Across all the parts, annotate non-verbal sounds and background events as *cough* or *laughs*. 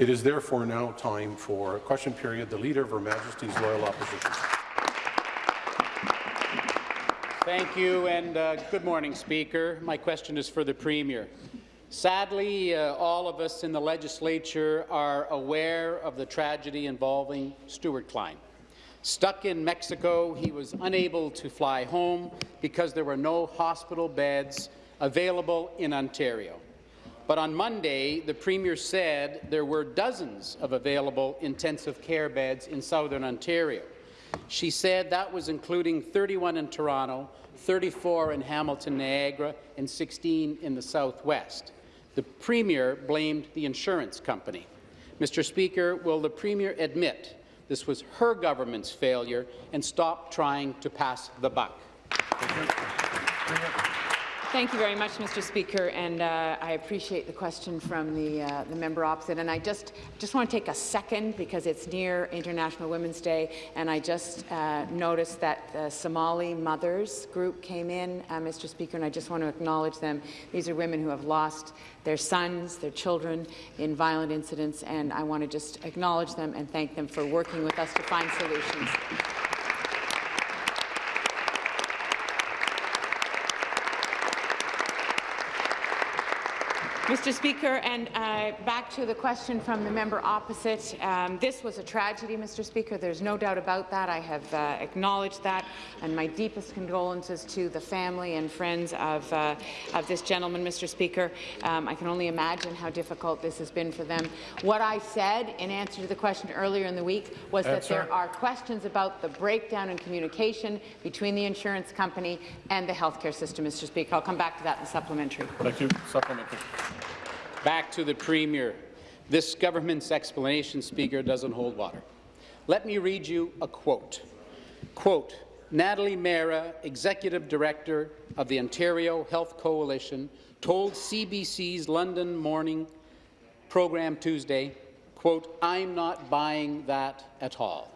It is therefore now time for a question period. The Leader of Her Majesty's Loyal Opposition. Thank you, and uh, good morning, Speaker. My question is for the Premier. Sadly, uh, all of us in the legislature are aware of the tragedy involving Stuart Klein. Stuck in Mexico, he was unable to fly home because there were no hospital beds available in Ontario. But on Monday, the Premier said there were dozens of available intensive care beds in southern Ontario. She said that was including 31 in Toronto, 34 in Hamilton, Niagara, and 16 in the southwest. The Premier blamed the insurance company. Mr. Speaker, will the Premier admit this was her government's failure and stop trying to pass the buck? Thank you very much, Mr. Speaker, and uh, I appreciate the question from the, uh, the member opposite. And I just just want to take a second because it's near International Women's Day, and I just uh, noticed that the Somali Mothers group came in, uh, Mr. Speaker, and I just want to acknowledge them. These are women who have lost their sons, their children in violent incidents, and I want to just acknowledge them and thank them for working with us to find solutions. Mr. Speaker, and uh, back to the question from the member opposite. Um, this was a tragedy, Mr. Speaker. There's no doubt about that. I have uh, acknowledged that, and my deepest condolences to the family and friends of, uh, of this gentleman, Mr. Speaker. Um, I can only imagine how difficult this has been for them. What I said in answer to the question earlier in the week was that there are questions about the breakdown in communication between the insurance company and the healthcare system, Mr. Speaker. I'll come back to that in the supplementary. Thank you. Supplementary. Back to the Premier. This government's explanation, Speaker, doesn't hold water. Let me read you a quote. Quote, Natalie Mehra, Executive Director of the Ontario Health Coalition, told CBC's London Morning program Tuesday, quote, I'm not buying that at all.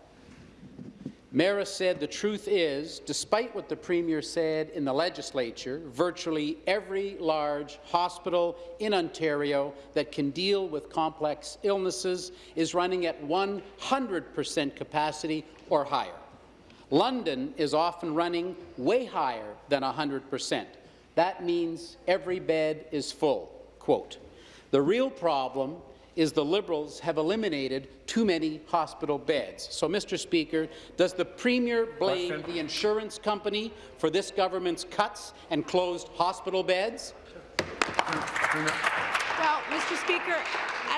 Mehra said the truth is, despite what the Premier said in the legislature, virtually every large hospital in Ontario that can deal with complex illnesses is running at 100 per cent capacity or higher. London is often running way higher than 100 per cent. That means every bed is full. Quote, the real problem is the Liberals have eliminated too many hospital beds. So, Mr. Speaker, does the Premier blame Question. the insurance company for this government's cuts and closed hospital beds? Well, Mr. Speaker,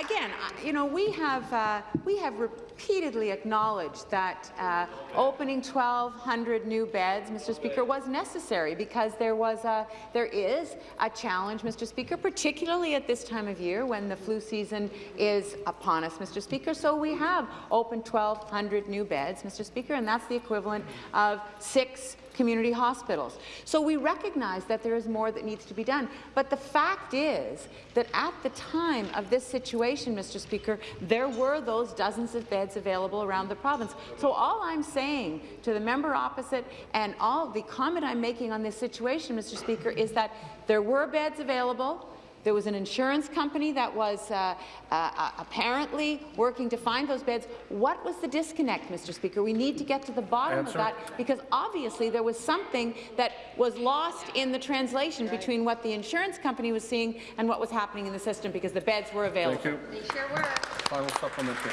again, you know, we have uh, we have repeatedly acknowledged that uh, opening 1,200 new beds, Mr. Speaker, was necessary because there was a there is a challenge, Mr. Speaker, particularly at this time of year when the flu season is upon us, Mr. Speaker. So we have opened 1,200 new beds, Mr. Speaker, and that's the equivalent of six community hospitals. So we recognize that there is more that needs to be done. But the fact is that at the time of this situation, Mr. Speaker, there were those dozens of beds available around the province. So all I'm saying to the member opposite and all the comment I'm making on this situation, Mr. Speaker, is that there were beds available. There was an insurance company that was uh, uh, uh, apparently working to find those beds. What was the disconnect, Mr. Speaker? We need to get to the bottom Answer. of that because obviously there was something that was lost in the translation between what the insurance company was seeing and what was happening in the system because the beds were available. Thank you. They sure were. Final supplementary.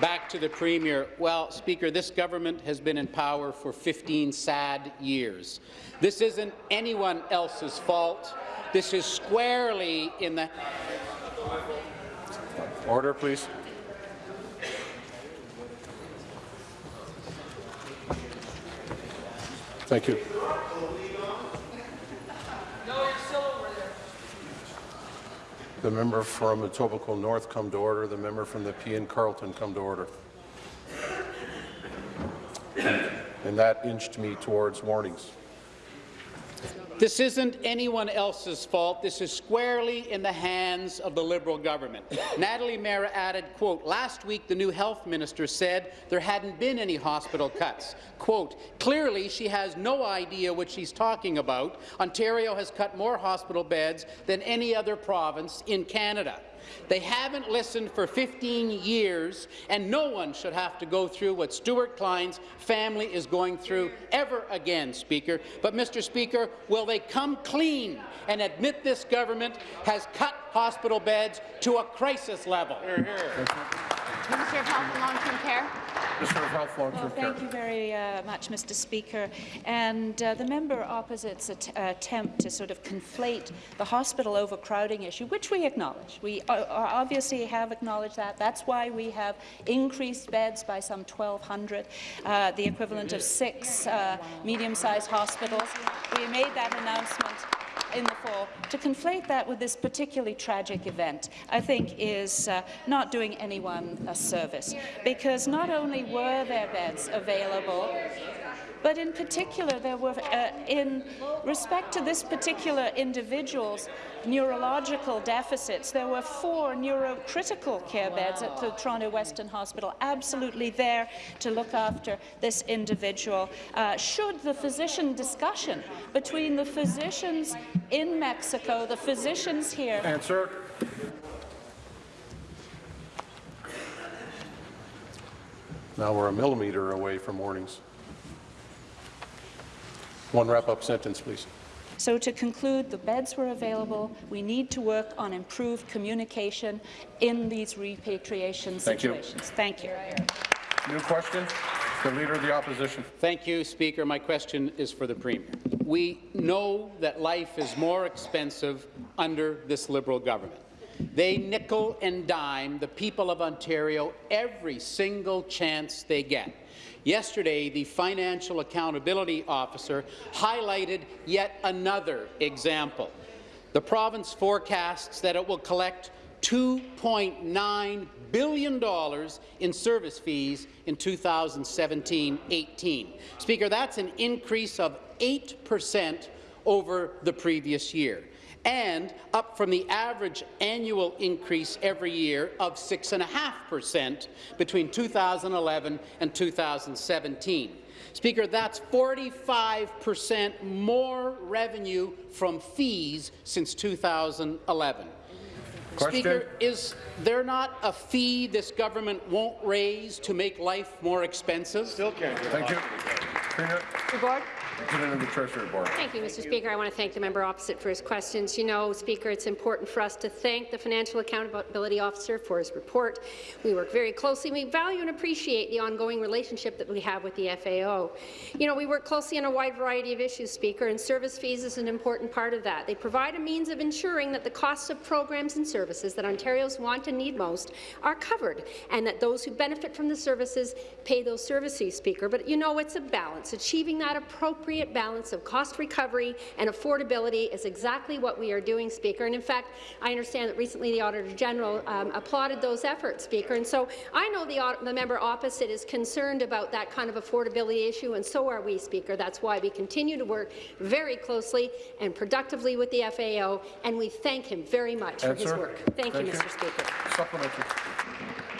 Back to the Premier. Well, Speaker, this government has been in power for 15 sad years. This isn't anyone else's fault. This is squarely in the... Order, please. Thank you. The member from Etobicoke North come to order. The member from Nepean-Carleton come to order. And that inched me towards warnings. This isn't anyone else's fault. This is squarely in the hands of the Liberal government. *laughs* Natalie Mehra added, quote, last week the new health minister said there hadn't been any hospital cuts. Quote, clearly she has no idea what she's talking about. Ontario has cut more hospital beds than any other province in Canada. They haven't listened for 15 years, and no one should have to go through what Stuart Klein's family is going through ever again, Speaker. But, Mr. Speaker, will they come clean and admit this government has cut hospital beds to a crisis level? Minister of Health and Long-Term Care. Minister of Health, Well, Long-Term Care. thank you very uh, much, Mr. Speaker. And uh, the member opposite's at attempt to sort of conflate the hospital overcrowding issue, which we acknowledge. We uh, obviously have acknowledged that. That's why we have increased beds by some 1,200, uh, the equivalent of six uh, medium-sized hospitals. We made that announcement in the fall. To conflate that with this particularly tragic event, I think is uh, not doing anyone a service, because not only were there beds available, but in particular, there were, uh, in respect to this particular individual's neurological deficits, there were four neurocritical care beds at the Toronto Western Hospital, absolutely there to look after this individual. Uh, should the physician discussion between the physicians in Mexico, the physicians here, Answer. Now we're a millimeter away from warnings. One wrap-up sentence, please. So to conclude, the beds were available. We need to work on improved communication in these repatriation Thank you. situations. Thank you. New question. The Leader of the Opposition. Thank you, Speaker. My question is for the Premier. We know that life is more expensive under this Liberal government. They nickel and dime the people of Ontario every single chance they get. Yesterday, the Financial Accountability Officer highlighted yet another example. The province forecasts that it will collect $2.9 billion in service fees in 2017-18. Speaker, that's an increase of 8 percent over the previous year and up from the average annual increase every year of 6.5% between 2011 and 2017. Speaker, that's 45% more revenue from fees since 2011. Question. Speaker, is there not a fee this government won't raise to make life more expensive? Still can't. Thank you. Premier, Thank you, Mr. Speaker. I want to thank the member opposite for his questions. You know, Speaker, it's important for us to thank the Financial Accountability Officer for his report. We work very closely. We value and appreciate the ongoing relationship that we have with the FAO. You know, we work closely on a wide variety of issues, Speaker, and service fees is an important part of that. They provide a means of ensuring that the costs of programs and services that Ontarians want and need most are covered, and that those who benefit from the services pay those service fees, Speaker. But you know, it's a balance. Achieving that appropriate balance of cost recovery and affordability is exactly what we are doing, Speaker. And in fact, I understand that recently the Auditor General um, applauded those efforts, Speaker. And so I know the, the member opposite is concerned about that kind of affordability issue, and so are we, Speaker. That's why we continue to work very closely and productively with the FAO, and we thank him very much for his work. Thank, you, Mr. Speaker. Supplementary.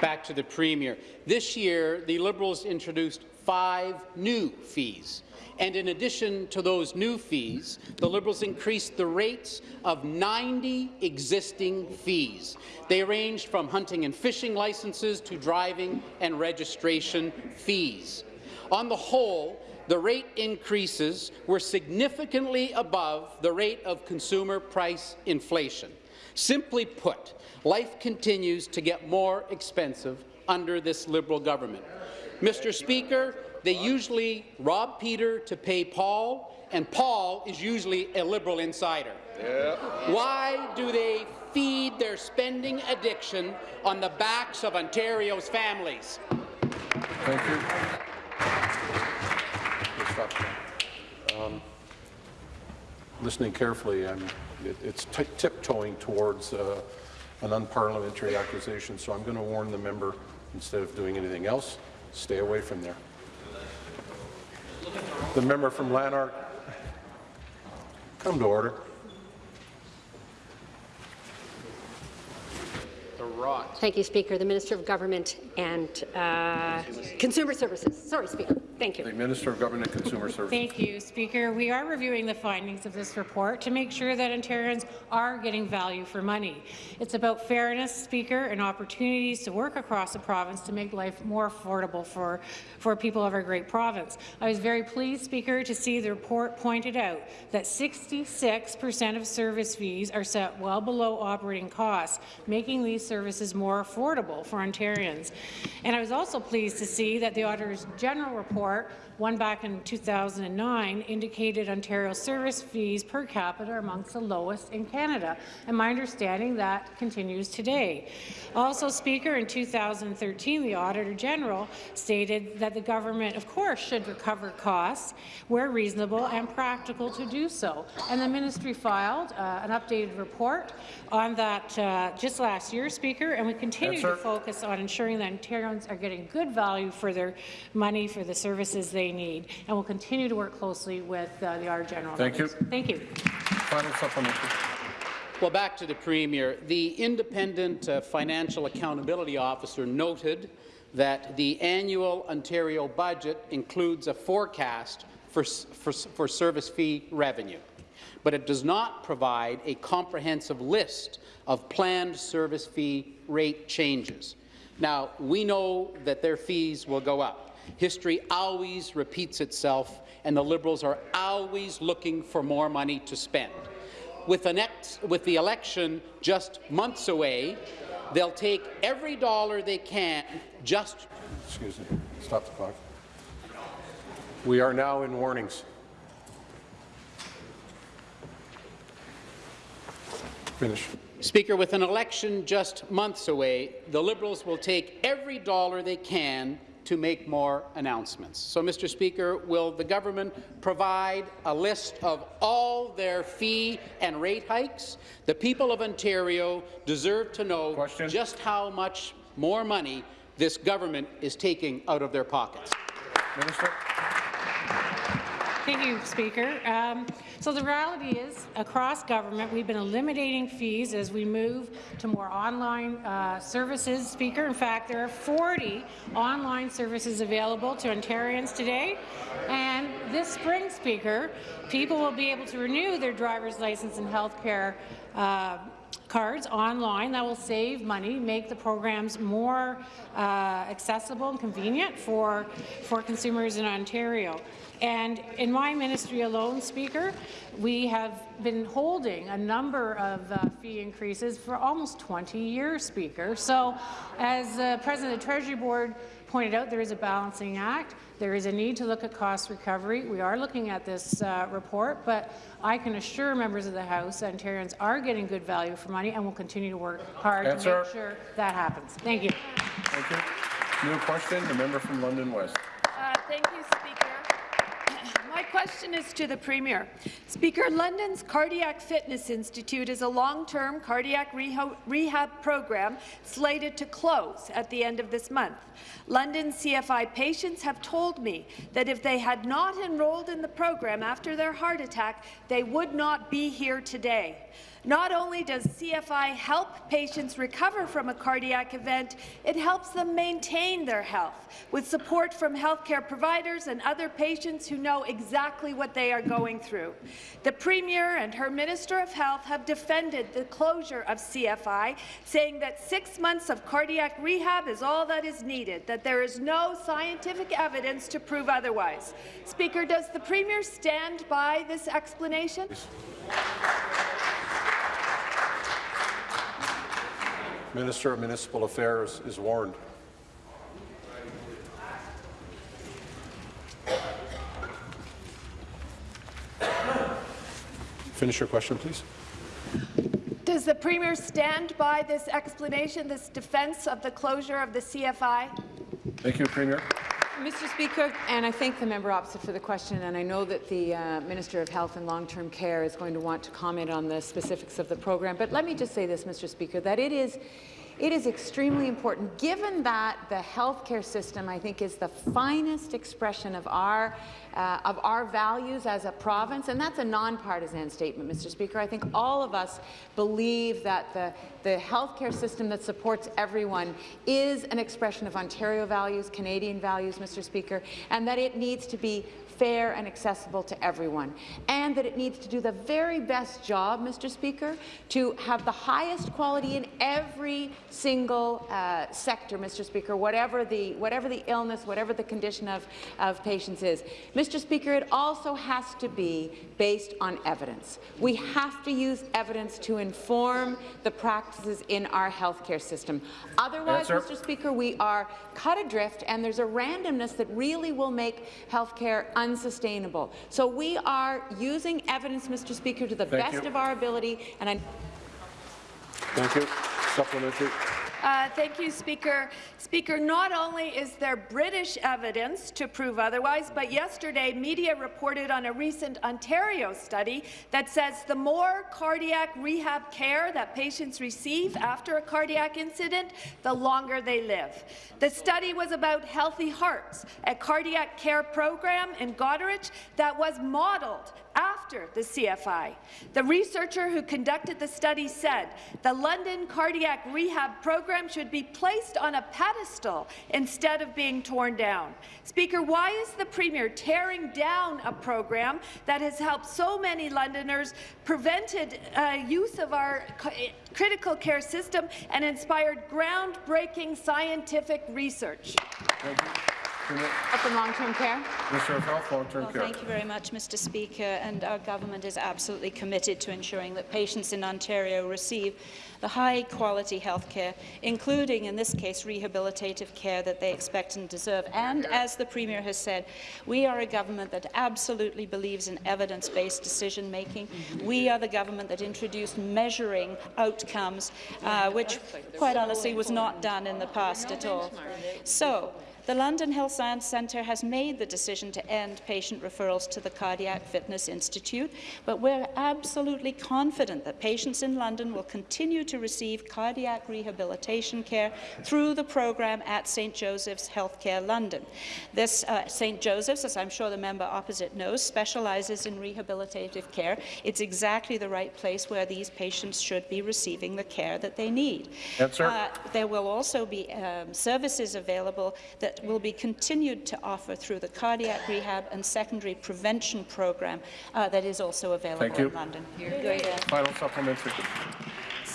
Back to the Premier. This year, the Liberals introduced five new fees. And in addition to those new fees, the Liberals increased the rates of 90 existing fees. They ranged from hunting and fishing licenses to driving and registration fees. On the whole, the rate increases were significantly above the rate of consumer price inflation. Simply put, life continues to get more expensive under this Liberal government. Mr. Speaker, they usually rob Peter to pay Paul, and Paul is usually a Liberal insider. Why do they feed their spending addiction on the backs of Ontario's families? Thank you. Um, Listening carefully, I'm, it- it's tiptoeing towards uh, an unparliamentary accusation, so I'm going to warn the member, instead of doing anything else, stay away from there. The member from Lanark, come to order. The rot. Thank you, Speaker. The Minister of Government and uh, Consumer Services. Sorry, Speaker. Thank you. The. Minister of Government and Consumer Services. Thank you, Speaker. We are reviewing the findings of this report to make sure that Ontarians are getting value for money. It's about fairness, Speaker, and opportunities to work across the province to make life more affordable for, for people of our great province. I was very pleased, Speaker, to see the report pointed out that 66 percent of service fees are set well below operating costs, making these services more affordable for Ontarians. And I was also pleased to see that the Auditor's General report one back in 2009 indicated Ontario service fees per capita are amongst the lowest in Canada, and my understanding that continues today. Also, Speaker, in 2013, the Auditor General stated that the government, of course, should recover costs where reasonable and practical to do so, and the ministry filed uh, an updated report on that uh, just last year, Speaker, and we continue Yes, to focus on ensuring that Ontarians are getting good value for their money for the services they need, and we'll continue to work closely with uh, the Auditor General. on Thank you. Thank you. Final supplementary. Well, back to the Premier. The Independent uh, Financial Accountability Officer noted that the annual Ontario budget includes a forecast for, for, for service fee revenue, but it does not provide a comprehensive list of planned service fee rate changes. Now, we know that their fees will go up. History always repeats itself, and the Liberals are always looking for more money to spend with the, next, with the election just months away, they'll take every dollar they can just Excuse me. Stop the clock. We are now in warnings. Finish. Speaker, with an election just months away, the Liberals will take every dollar they can to make more announcements. So, Mr. Speaker, will the government provide a list of all their fee and rate hikes? The people of Ontario deserve to know Question. just how much more money this government is taking out of their pockets. Minister. Thank you, Speaker. Um, so the reality is, across government, we've been eliminating fees as we move to more online uh, services, Speaker. In fact, there are 40 online services available to Ontarians today. And this spring, Speaker, people will be able to renew their driver's license and health care uh, cards online. That will save money, make the programs more uh, accessible and convenient for, for consumers in Ontario. And in my ministry alone, Speaker, we have been holding a number of uh, fee increases for almost 20 years, Speaker. So as uh, President of the Treasury Board pointed out, there is a balancing act. There is a need to look at cost recovery. We are looking at this uh, report, but I can assure members of the House that Ontarians are getting good value for money and will continue to work hard to Answer. make sure that happens. Thank you. Thank you. New question, the member from London West. Uh, Thank you, Speaker. My question is to the Premier. Speaker, London's Cardiac Fitness Institute is a long-term cardiac rehab program slated to close at the end of this month. London CFI patients have told me that if they had not enrolled in the program after their heart attack, they would not be here today. Not only does CFI help patients recover from a cardiac event, it helps them maintain their health, with support from healthcare providers and other patients who know exactly what they are going through. The Premier and her Minister of Health have defended the closure of CFI, saying that six months of cardiac rehab is all that is needed, that there is no scientific evidence to prove otherwise. Speaker, does the Premier stand by this explanation? Minister of Municipal Affairs is warned. Finish your question, please. Does the Premier stand by this explanation, this defence of the closure of the CFI? Thank you, Premier. Mr. Speaker, and I thank the member opposite for the question, and I know that the uh, Minister of Health and Long-Term Care is going to want to comment on the specifics of the program. But let me just say this, Mr. Speaker, that it is it is extremely important, given that the healthcare system, I think, is the finest expression of our uh, of our values as a province, and that's a nonpartisan statement, Mr. Speaker. I think all of us believe that the, the healthcare system that supports everyone is an expression of Ontario values, Canadian values, Mr. Speaker, and that it needs to be fair and accessible to everyone, and that it needs to do the very best job, Mr. Speaker, to have the highest quality in every single uh, sector, Mr. Speaker, whatever the, whatever the illness, whatever the condition of, of patients is. Mr. Speaker, it also has to be based on evidence. We have to use evidence to inform the practices in our healthcare system. Otherwise. Mr. Speaker, we are cut adrift, and there's a randomness that really will make healthcare unsustainable. So we are using evidence, Mr. Speaker, to the Thank best you. of our ability, and I Thank you. Supplementary. Uh, thank you, Speaker. Speaker, not only is there British evidence to prove otherwise, but yesterday media reported on a recent Ontario study that says the more cardiac rehab care that patients receive after a cardiac incident, the longer they live. The study was about Healthy Hearts, a cardiac care program in Goderich that was modelled after the CFI. The researcher who conducted the study said the London cardiac rehab program should be placed on a pedestal instead of being torn down. Speaker, why is the Premier tearing down a program that has helped so many Londoners, prevented uh, use of our critical care system, and inspired groundbreaking scientific research? Thank you. Health and long-term care. Minister of Health, Long-Term Well, Care. thank you very much, Mr. Speaker. And our government is absolutely committed to ensuring that patients in Ontario receive the high-quality health care, including, in this case, rehabilitative care that they expect and deserve. And as the Premier has said, we are a government that absolutely believes in evidence-based decision-making. We are the government that introduced measuring outcomes, uh, which, quite honestly, was not done in the past at all. So, the London Health Science Centre has made the decision to end patient referrals to the Cardiac Fitness Institute, but we're absolutely confident that patients in London will continue to receive cardiac rehabilitation care through the programme at St Joseph's Healthcare London. This uh, St Joseph's, as I'm sure the member opposite knows, specialises in rehabilitative care. It's exactly the right place where these patients should be receiving the care that they need. Answer. Uh, there will also be um, services available that will be continued to offer through the cardiac rehab and secondary prevention program uh, that is also available in London. Good. Final supplementary.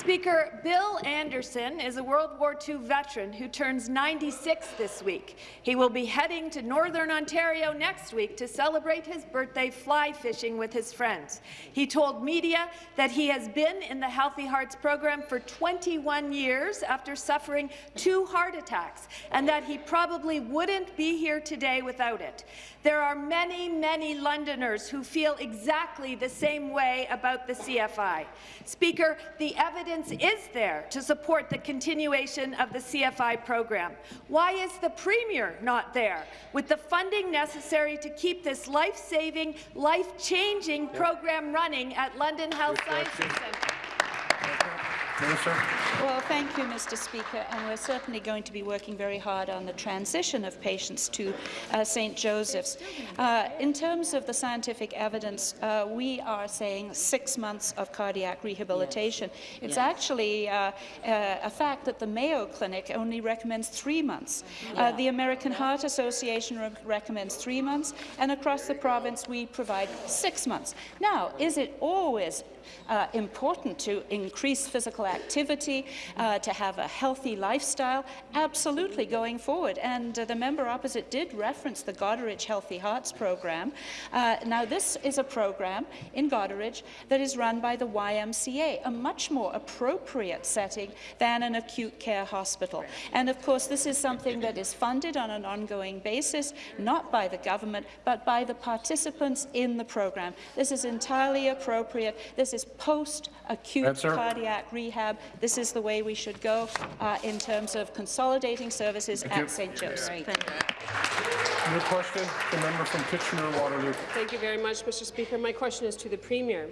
Speaker, Bill Anderson is a World War II veteran who turns 96 this week. He will be heading to Northern Ontario next week to celebrate his birthday fly fishing with his friends. He told media that he has been in the Healthy Hearts program for 21 years after suffering two heart attacks, and that he probably wouldn't be here today without it. There are many, many Londoners who feel exactly the same way about the CFI. Speaker, the evidence is there to support the continuation of the CFI program. Why is the Premier not there with the funding necessary to keep this life-saving, life-changing program running at London Health Sciences Centre? Minister. Well, thank you, Mr. Speaker, and we're certainly going to be working very hard on the transition of patients to uh, St. Joseph's. Uh, in terms of the scientific evidence, uh, we are saying six months of cardiac rehabilitation. It's actually uh, uh, a fact that the Mayo Clinic only recommends three months. Uh, the American Heart Association re recommends three months, and across the province we provide six months. Now, is it always uh, important to increase physical activity, uh, to have a healthy lifestyle, absolutely going forward. And uh, the member opposite did reference the Goderich Healthy Hearts program. Uh, now, this is a program in Goderich that is run by the YMCA, a much more appropriate setting than an acute care hospital. And of course, this is something that is funded on an ongoing basis, not by the government, but by the participants in the program. This is entirely appropriate. This This is post-acute cardiac rehab. This is the way we should go uh, in terms of consolidating services you. at St. Joe's. Thank you. Your question, the member from Kitchener-Waterloo. Thank you very much, Mr. Speaker. My question is to the Premier.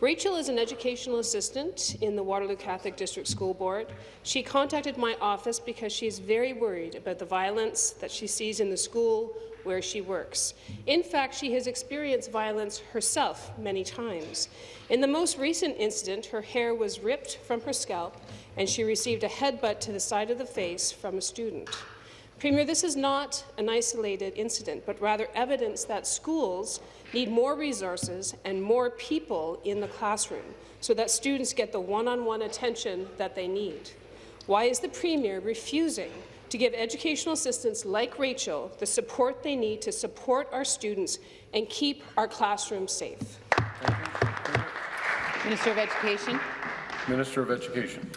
Rachel is an educational assistant in the Waterloo Catholic District School Board. She contacted my office because she is very worried about the violence that she sees in the school where she works. In fact, she has experienced violence herself many times. In the most recent incident, her hair was ripped from her scalp and she received a headbutt to the side of the face from a student. Premier, this is not an isolated incident, but rather evidence that schools need more resources and more people in the classroom so that students get the one-on-one -on -one attention that they need. Why is the Premier refusing to give educational assistants like Rachel the support they need to support our students and keep our classrooms safe? Minister of Education. Minister of Education.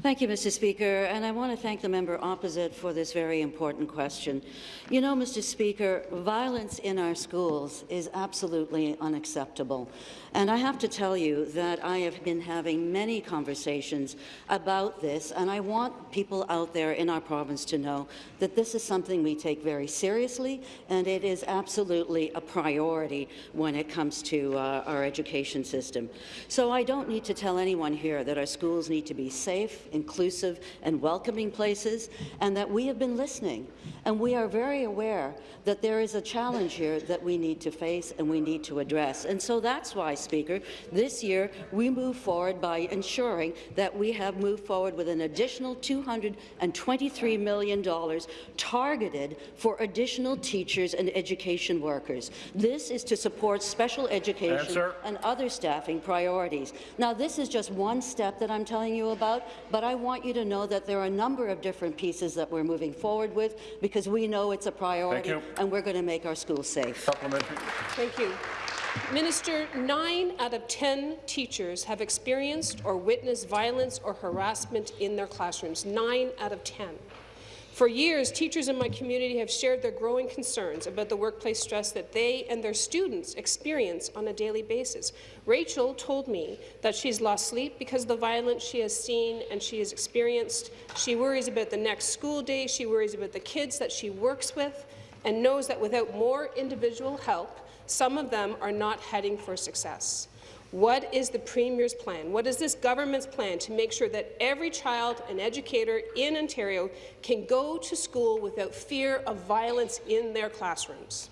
Thank you, Mr. Speaker, and I want to thank the member opposite for this very important question. You know, Mr. Speaker, violence in our schools is absolutely unacceptable. And I have to tell you that I have been having many conversations about this, and I want people out there in our province to know that this is something we take very seriously, and it is absolutely a priority when it comes to uh, our education system. So I don't need to tell anyone here that our schools need to be safe, inclusive, and welcoming places, and that we have been listening. And we are very aware that there is a challenge here that we need to face and we need to address. And so that's why, Speaker, this year we move forward by ensuring that we have moved forward with an additional $223 million targeted for additional teachers and education workers. This is to support special education Answer. and other staffing priorities. Now, this is just one step that I'm telling you about, but I want you to know that there are a number of different pieces that we're moving forward with because we know it's a priority and we're going to make our schools safe. Thank you. Minister, nine out of 10 teachers have experienced or witnessed violence or harassment in their classrooms. Nine out of 10. For years, teachers in my community have shared their growing concerns about the workplace stress that they and their students experience on a daily basis. Rachel told me that she's lost sleep because of the violence she has seen and she has experienced. She worries about the next school day. She worries about the kids that she works with and knows that without more individual help, some of them are not heading for success. What is the Premier's plan? What is this government's plan to make sure that every child and educator in Ontario can go to school without fear of violence in their classrooms?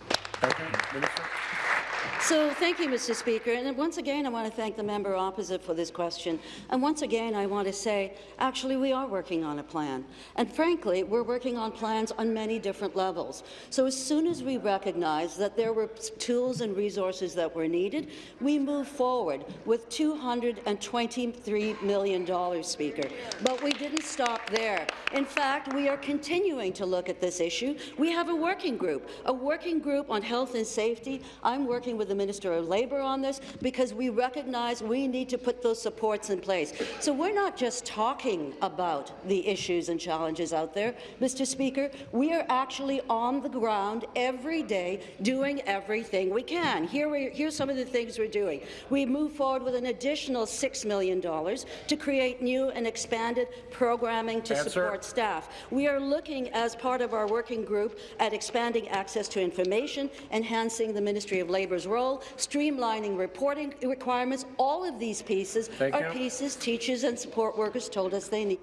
So thank you, Mr. Speaker. And once again, I want to thank the member opposite for this question. And once again, I want to say, actually, we are working on a plan. And frankly, we're working on plans on many different levels. So as soon as we recognize that there were tools and resources that were needed, we move forward with $223 million, Speaker. But we didn't stop there. In fact, we are continuing to look at this issue. We have a working group, a working group on health and safety. I'm working with the Minister of Labour on this because we recognize we need to put those supports in place. So we're not just talking about the issues and challenges out there, Mr. Speaker. We are actually on the ground every day doing everything we can. Here we, here's some of the things we're doing. We move forward with an additional $6 million to create new and expanded programming to Answer. support staff. We are looking, as part of our working group, at expanding access to information, enhancing the Ministry of Labour's role, streamlining reporting requirements. All of these pieces Thank are you. pieces teachers and support workers told us they need.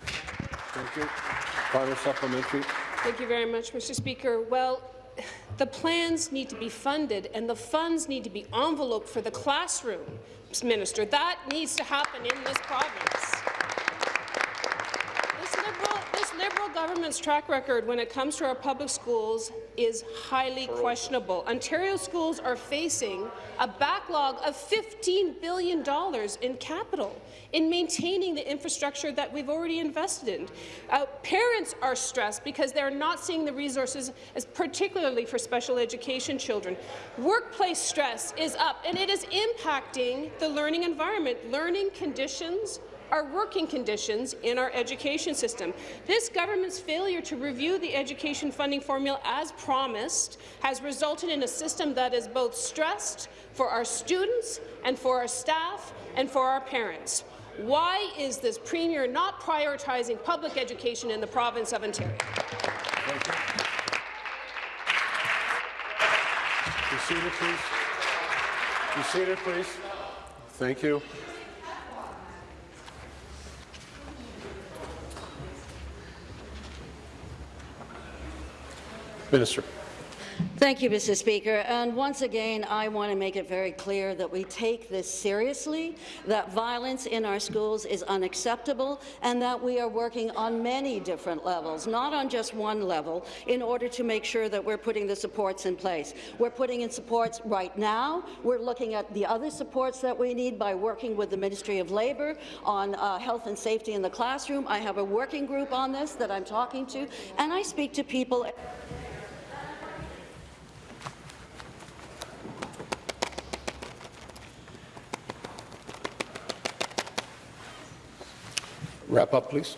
Thank you. Final supplementary. Thank you very much, Mr. Speaker. Well, the plans need to be funded and the funds need to be enveloped for the classroom, Minister. That needs to happen in this province. Liberal, government's track record when it comes to our public schools is highly questionable. Ontario schools are facing a backlog of $15 billion in capital in maintaining the infrastructure that we've already invested in. Uh, parents are stressed because they're not seeing the resources, as particularly for special education children. Workplace stress is up, and it is impacting the learning environment. Learning conditions are working conditions in our education system. This government's failure to review the education funding formula as promised has resulted in a system that is both stressed for our students and for our staff and for our parents. Why is this Premier not prioritizing public education in the province of Ontario? Be seated, please. Be seated, please. Thank you. Minister. Thank you, Mr. Speaker. And once again, I want to make it very clear that we take this seriously, that violence in our schools is unacceptable, and that we are working on many different levels, not on just one level, in order to make sure that we're putting the supports in place. We're putting in supports right now. We're looking at the other supports that we need by working with the Ministry of Labour on uh, health and safety in the classroom. I have a working group on this that I'm talking to, and I speak to people Wrap up, please.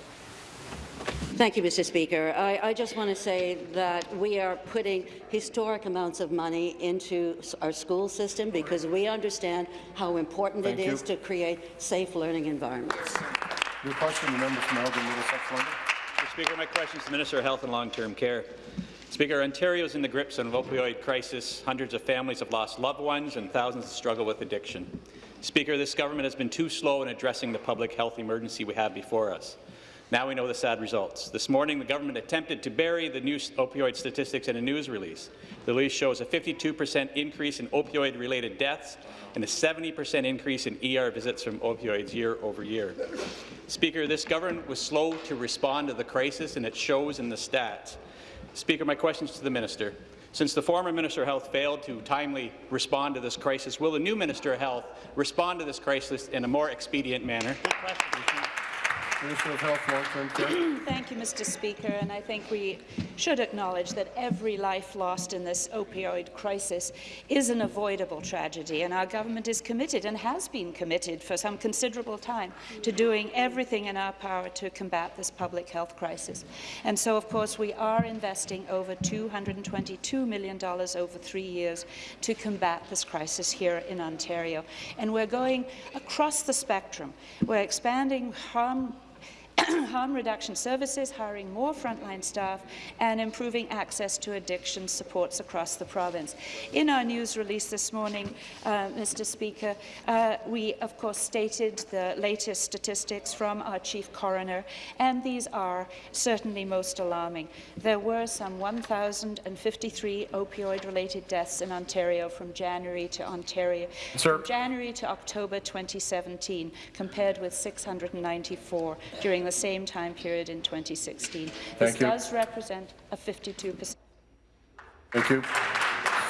Thank you, Mr. Speaker. I, I, just want to say that we are putting historic amounts of money into our school system because we understand how important Thank it you. is to create safe learning environments. Your question, the member from Elgin, Middlesex, London. Mr. Speaker, my question is to the Minister of Health and Long-Term Care. Speaker, Ontario is in the grips of an opioid crisis. Hundreds of families have lost loved ones and thousands struggle with addiction. Speaker, this government has been too slow in addressing the public health emergency we have before us. Now we know the sad results. This morning, the government attempted to bury the new opioid statistics in a news release. The release shows a 52% increase in opioid-related deaths and a 70% increase in ER visits from opioids year over year. Speaker, this government was slow to respond to the crisis, and it shows in the stats. Speaker, my question is to the minister. Since the former Minister of Health failed to timely respond to this crisis, will the new Minister of Health respond to this crisis in a more expedient manner? Minister of Health, Long-Term Care. *clears throat* Thank you, Mr. Speaker. And I think we should acknowledge that every life lost in this opioid crisis is an avoidable tragedy, and our government is committed and has been committed for some considerable time to doing everything in our power to combat this public health crisis. And so, of course, we are investing over $222 million over three years to combat this crisis here in Ontario. And we're going across the spectrum. We're expanding harm *coughs* harm reduction services, hiring more frontline staff, and improving access to addiction supports across the province. In our news release this morning, uh, Mr. Speaker, uh, we of course stated the latest statistics from our chief coroner, and these are certainly most alarming. There were some 1,053 opioid-related deaths in Ontario from January to Ontario, Sir. from January to October 2017, compared with 694 during the same time period in 2016. Thank this you. does represent a 52 percent. Thank you.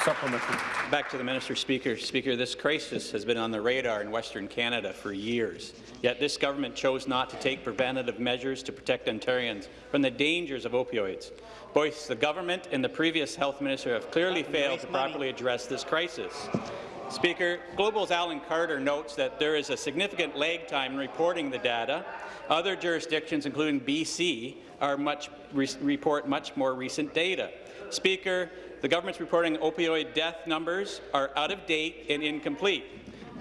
Supplementary. Back to the Minister Speaker. Speaker, this crisis has been on the radar in Western Canada for years, yet this government chose not to take preventative measures to protect Ontarians from the dangers of opioids. Both the government and the previous health minister have clearly failed to properly address this crisis. Speaker, Global's Alan Carter notes that there is a significant lag time in reporting the data. Other jurisdictions, including BC, are much, re report much more recent data. Speaker, the government's reporting opioid death numbers are out of date and incomplete.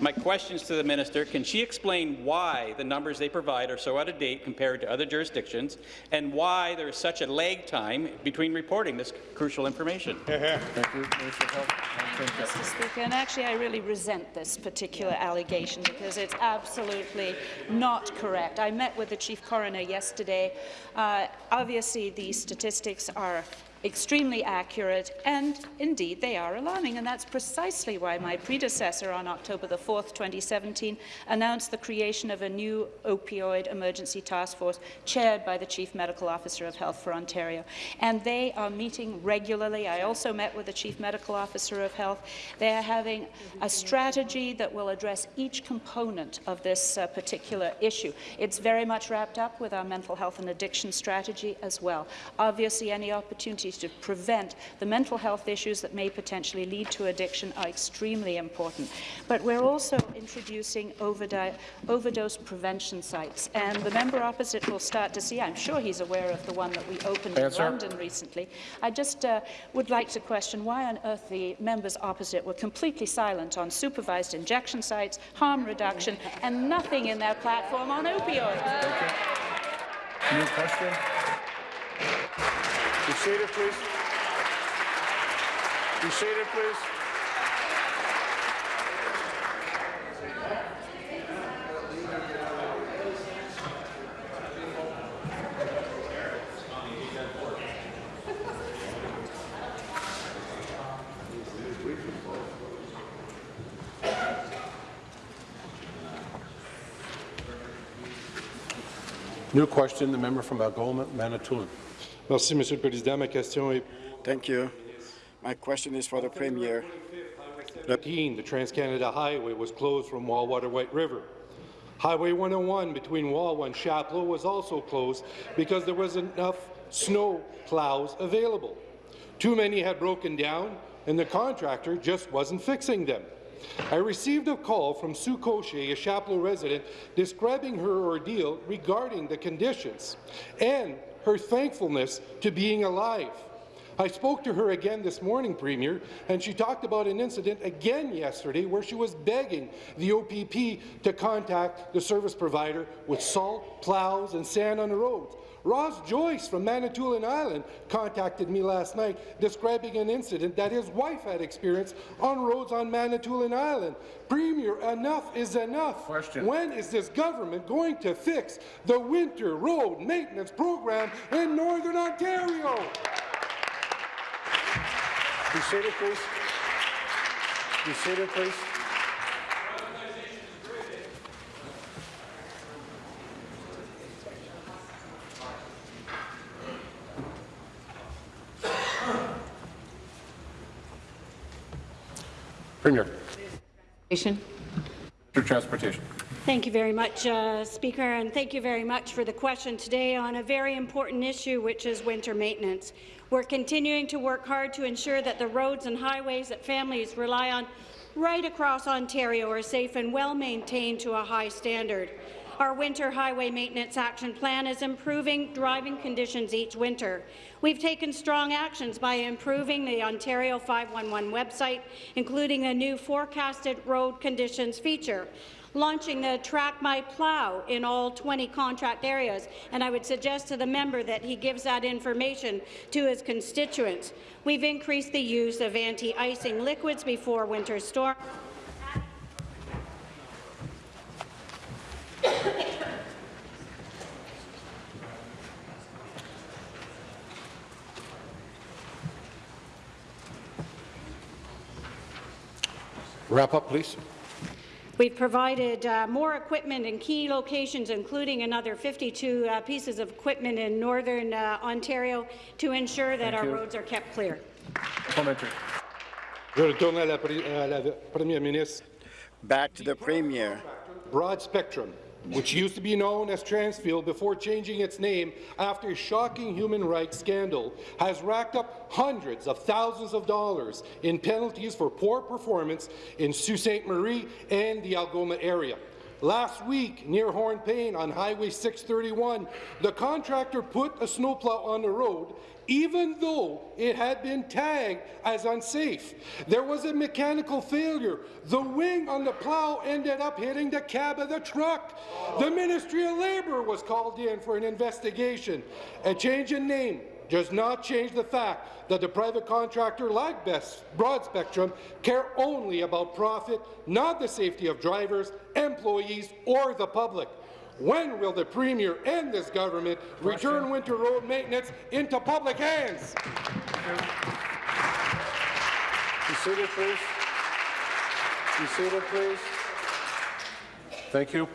My questions to the minister, can she explain why the numbers they provide are so out of date compared to other jurisdictions, and why there is such a lag time between reporting this crucial information? *laughs* Thank you. Minister of Health, Mr. Speaker, and actually I really resent this particular allegation because it's absolutely not correct. I met with the Chief Coroner yesterday. Uh, obviously, these statistics are extremely accurate, and indeed they are alarming, and that's precisely why my predecessor on October the 4th, 2017, announced the creation of a new opioid emergency task force chaired by the Chief Medical Officer of Health for Ontario. And they are meeting regularly. I also met with the Chief Medical Officer of Health. They are having a strategy that will address each component of this uh, particular issue. It's very much wrapped up with our mental health and addiction strategy as well. Obviously, any opportunities opportunities to prevent the mental health issues that may potentially lead to addiction are extremely important. But we're also introducing overdose, overdose prevention sites, and the member opposite will start to see, I'm sure he's aware of the one that we opened Answer. in London recently. I just uh, would like to question why on earth the members opposite were completely silent on supervised injection sites, harm reduction, and nothing in their platform on opioids. New question? Be seated, please. Be seated, please. New question, the member from Algoma, Manitoulin. Merci, Monsieur le Président. Ma question est Thank you. My question is for the Premier. 13, the Trans-Canada Highway was closed from Wawa to White River. Highway 101 between Wawa and Chapleau was also closed because there wasn't enough snow plows available. Too many had broken down, and the contractor just wasn't fixing them. I received a call from Sue Cochet, a Chapleau resident, describing her ordeal regarding the conditions and her thankfulness to being alive. I spoke to her again this morning, Premier, and she talked about an incident again yesterday where she was begging the OPP to contact the service provider with salt, plows, and sand on the roads. Ross Joyce from Manitoulin Island contacted me last night describing an incident that his wife had experienced on roads on Manitoulin Island. Premier, enough is enough. Question. When is this government going to fix the winter road maintenance program in Northern Ontario? Be seated, please. Be seated, please. Premier. Transportation. Minister of Transportation. Thank you very much, uh, Speaker, and thank you very much for the question today on a very important issue, which is winter maintenance. We're continuing to work hard to ensure that the roads and highways that families rely on right across Ontario are safe and well maintained to a high standard. Our winter highway maintenance action plan is improving driving conditions each winter. We've taken strong actions by improving the Ontario 511 website, including a new forecasted road conditions feature launching the Track My Plow in all 20 contract areas, and I would suggest to the member that he gives that information to his constituents. We've increased the use of anti-icing liquids before winter storms. Wrap up, please. We've provided uh, more equipment in key locations, including another 52 uh, pieces of equipment in northern uh, Ontario to ensure that Thank our you. roads are kept clear. Commentary. Je retourne à la, à la Première ministre. Back to the Premier. Broadspectrum, which used to be known as Transfield before changing its name after a shocking human rights scandal, has racked up hundreds of thousands of dollars in penalties for poor performance in Sault Ste. Marie and the Algoma area. Last week, near Hornepayne on Highway 631, the contractor put a snowplow on the road even though it had been tagged as unsafe. There was a mechanical failure. The wing on the plow ended up hitting the cab of the truck. The Ministry of Labour was called in for an investigation. A change in name does not change the fact that the private contractor like Best Broadspectrum care only about profit, not the safety of drivers, employees, or the public. When will the Premier and this government return winter road maintenance into public hands? Seated, please. Seated, please. Thank you.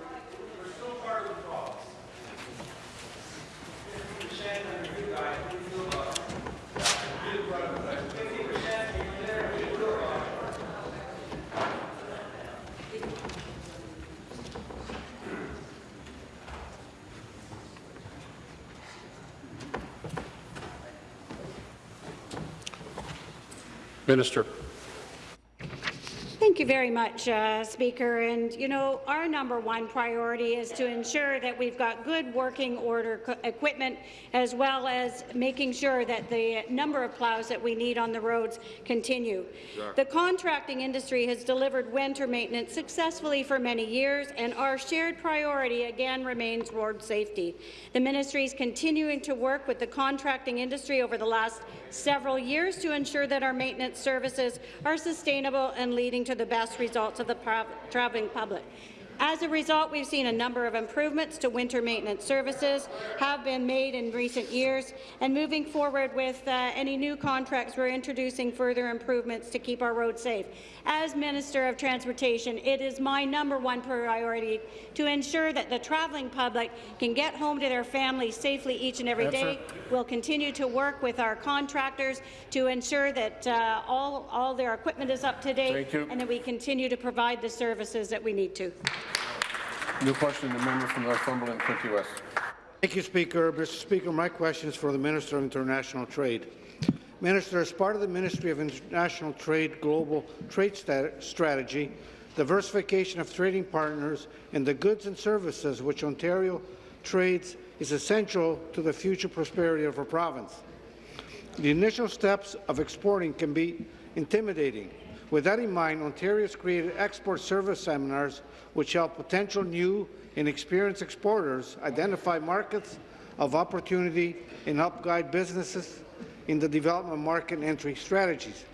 Minister. Thank you very much, uh, Speaker. And, you know, our number one priority is to ensure that we've got good working order equipment, as well as making sure that the number of plows that we need on the roads continue. Sure. The contracting industry has delivered winter maintenance successfully for many years, and our shared priority again remains road safety. The ministry is continuing to work with the contracting industry over the last several years to ensure that our maintenance services are sustainable and leading to the best results of the travelling public. As a result, we've seen a number of improvements to winter maintenance services have been made in recent years, and moving forward with uh, any new contracts, we're introducing further improvements to keep our roads safe. As Minister of Transportation, it is my number one priority to ensure that the travelling public can get home to their families safely each and every Answer. day. We'll continue to work with our contractors to ensure that uh, all, all their equipment is up to date and that we continue to provide the services that we need to. New question, the member from Northumberland, Quinte West. Thank you, Speaker. Mr. Speaker, my question is for the Minister of International Trade. Minister, as part of the Ministry of International Trade Global Trade Strategy, diversification of trading partners and the goods and services which Ontario trades is essential to the future prosperity of our province. The initial steps of exporting can be intimidating, with that in mind, Ontario has created export service seminars which help potential new and experienced exporters identify markets of opportunity and help guide businesses in the development of market entry strategies.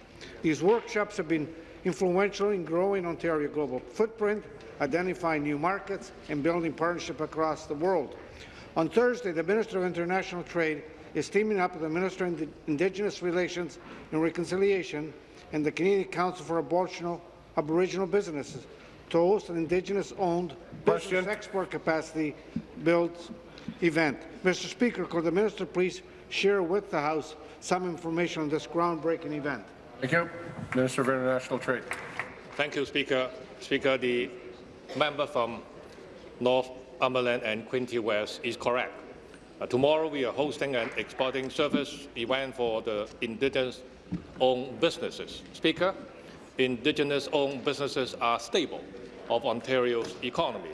These workshops have been influential in growing Ontario global footprint, identifying new markets, and building partnership across the world. On Thursday, the Minister of International Trade is teaming up with the Minister of Indigenous Relations and Reconciliation and the Canadian Council for Aboriginal, Aboriginal Businesses to host an Indigenous-owned business export capacity build event. Mr. Speaker, could the minister please share with the House some information on this groundbreaking event? Thank you. Minister of International Trade. Thank you, Speaker. Speaker, the member from Northumberland and Quinte West is correct. Uh, tomorrow we are hosting an exporting service event for the Indigenous owned businesses. Speaker, Indigenous-owned businesses are stable of Ontario's economy,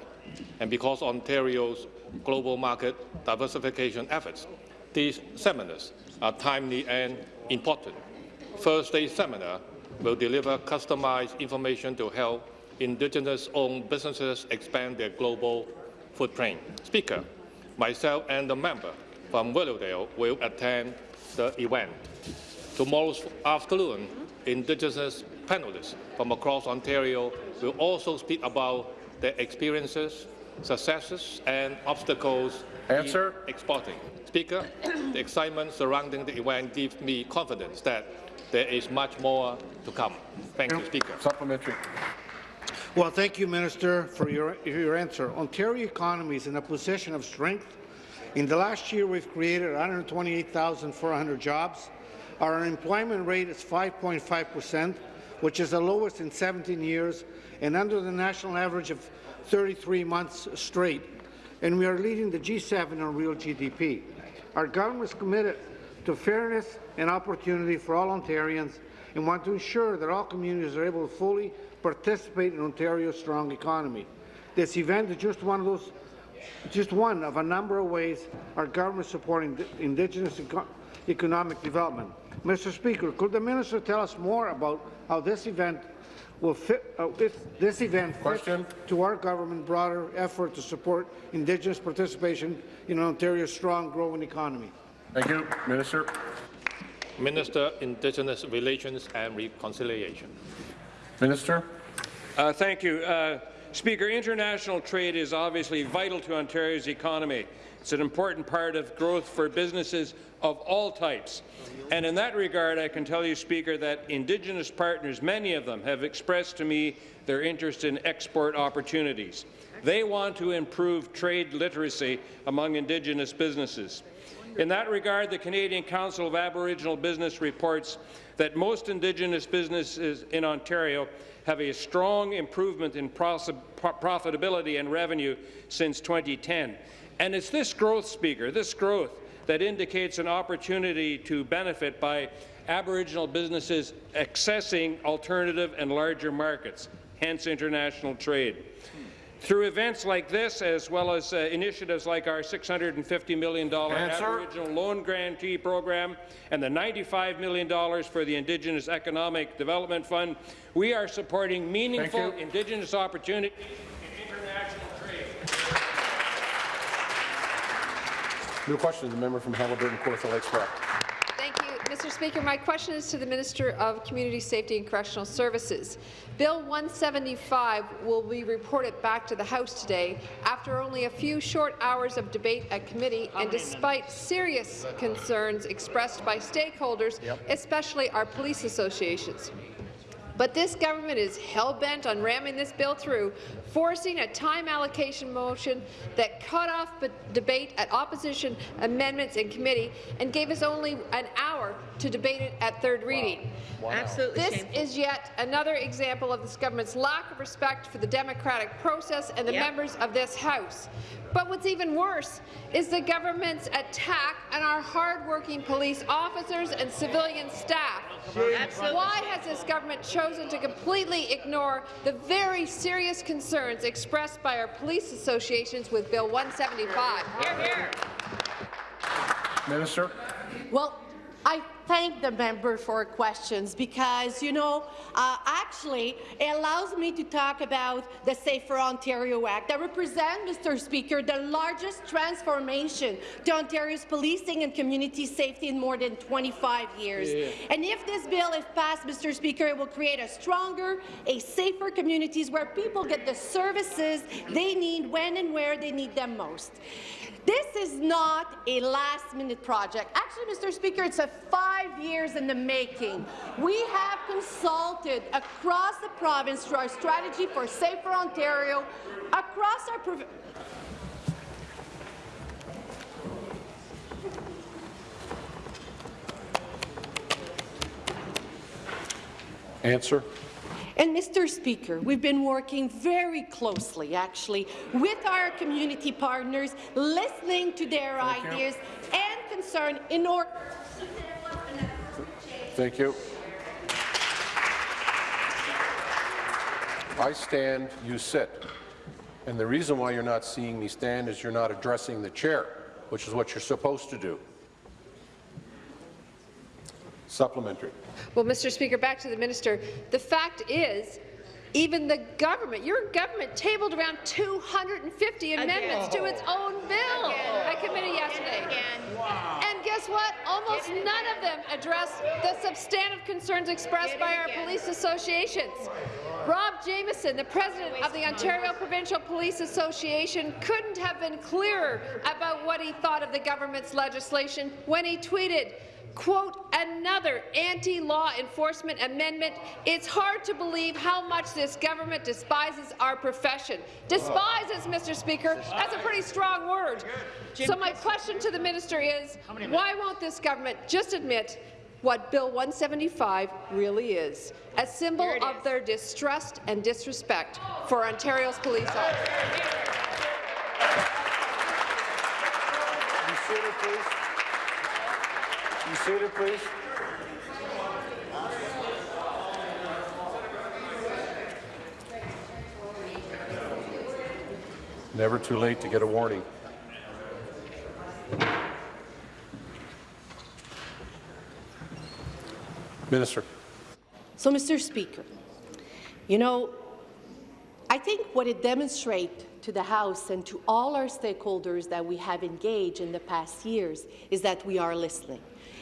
and because Ontario's global market diversification efforts, these seminars are timely and important. First day seminar will deliver customized information to help Indigenous-owned businesses expand their global footprint. Speaker, myself and the member from Willowdale will attend the event. Tomorrow afternoon, Indigenous panelists from across Ontario will also speak about their experiences, successes and obstacles Answer. in exporting. Speaker, the excitement surrounding the event gives me confidence that there is much more to come. Thank you, Speaker. Supplementary. Well, thank you, Minister, for your, your answer. Ontario economy is in a position of strength. In the last year, we've created 128,400 jobs. Our unemployment rate is 5.5 percent, which is the lowest in 17 years and under the national average of 33 months straight. And we are leading the G7 on real GDP. Our government is committed to fairness and opportunity for all Ontarians and want to ensure that all communities are able to fully participate in Ontario's strong economy. This event is just one of those just one of a number of ways our government is supporting Indigenous eco economic development. Mr. Speaker, could the minister tell us more about how this event will fit, uh, if this event Question. to our government broader effort to support Indigenous participation in Ontario's strong, growing economy? Thank you, Minister. Minister, Indigenous Relations and Reconciliation. Minister. Uh, thank you. Uh, Speaker, international trade is obviously vital to Ontario's economy. It's an important part of growth for businesses of all types. And in that regard, I can tell you, Speaker, that Indigenous partners, many of them, have expressed to me their interest in export opportunities. They want to improve trade literacy among Indigenous businesses. In that regard, the Canadian Council of Aboriginal Business reports that most Indigenous businesses in Ontario have a strong improvement in profitability and revenue since 2010. And it's this growth, Speaker, this growth that indicates an opportunity to benefit by Aboriginal businesses accessing alternative and larger markets, hence international trade. Through events like this, as well as uh, initiatives like our $650 million Answer. Aboriginal Loan Guarantee Program and the $95 million for the Indigenous Economic Development Fund, we are supporting meaningful. Indigenous opportunities in international trade. New question, the member from Haliburton Kawartha Lakes Brock. Thank you, Mr. Speaker. My question is to the Minister of Community Safety and Correctional Services. Bill 175 will be reported back to the House today after only a few short hours of debate at committee and despite serious concerns expressed by stakeholders, especially our police associations. But this government is hell-bent on ramming this bill through, forcing a time allocation motion that cut off debate at opposition amendments in committee and gave us only an hour to debate it at third reading. Absolutely This shameful. is yet another example of this government's lack of respect for the democratic process and the Yep. members of this House. But what's even worse is the government's attack on our hard-working police officers and civilian staff. Absolutely. Why has this government chosen to completely ignore the very serious concerns expressed by our police associations with Bill 175? Hear, hear. Minister? Well, I thank the member for questions because, you know, uh, actually, it allows me to talk about the Safer Ontario Act that represents, Mr. Speaker, the largest transformation to Ontario's policing and community safety in more than 25 years. Yeah. And if this bill is passed, Mr. Speaker, it will create a stronger, a safer communities where people get the services they need when and where they need them most. This is not a last-minute project. Actually, Mr. Speaker, it's a five years in the making. We have consulted across the province through our strategy for Safer Ontario, across our Answer. And Mr. Speaker, we've been working very closely, actually, with our community partners, listening to their Thank you. ideas and concern in order Thank you. I stand, you sit. And the reason why you're not seeing me stand is you're not addressing the chair, which is what you're supposed to do. Supplementary. Well, Mr. Speaker, back to the minister. The fact is, even the government, your government tabled around 250 amendments to its own bill at committee yesterday. And guess what? Almost none of them address the substantive concerns expressed by our police associations. Rob Jamieson, the president of the Ontario Provincial Police Association, couldn't have been clearer about what he thought of the government's legislation when he tweeted, quote, another anti-law enforcement amendment. It's hard to believe how much this government despises our profession. Despises, Mr. Speaker. That's a pretty strong word. So my question to the minister is, why won't this government just admit what Bill 175 really is, a symbol of their distrust and disrespect for Ontario's police officers? Be seated, please. Be please. Never too late to get a warning. Minister. So, Mr. Speaker, you know, I think what it demonstrates to the House and to all our stakeholders that we have engaged in the past years is that we are listening.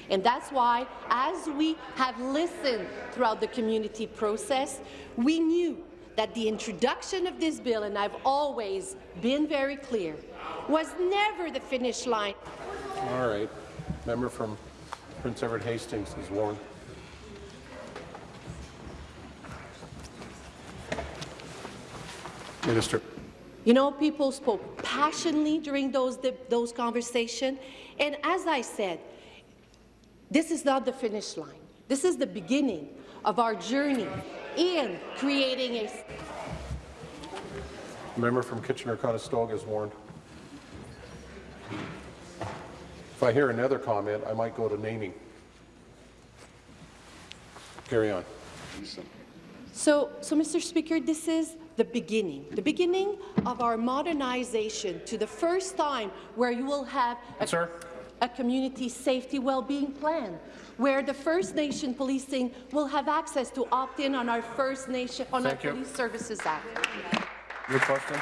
And that's why, as we have listened throughout the community process, we knew that the introduction of this bill, and I've always been very clear, was never the finish line. All right. Member from Prince Edward Hastings is warned. Minister. You know, people spoke passionately during those, those conversations, and as I said, this is not the finish line. This is the beginning of our journey in creating a Member from Kitchener-Conestoga is warned. If I hear another comment, I might go to naming. Carry on. So, so, Mr. Speaker, this is the beginning, the beginning of our modernization to the first time where you will have a, Sir? A community safety well-being plan, where the First Nation policing will have access to opt in on our First Nation on Thank our you. Police Services Act. Your question?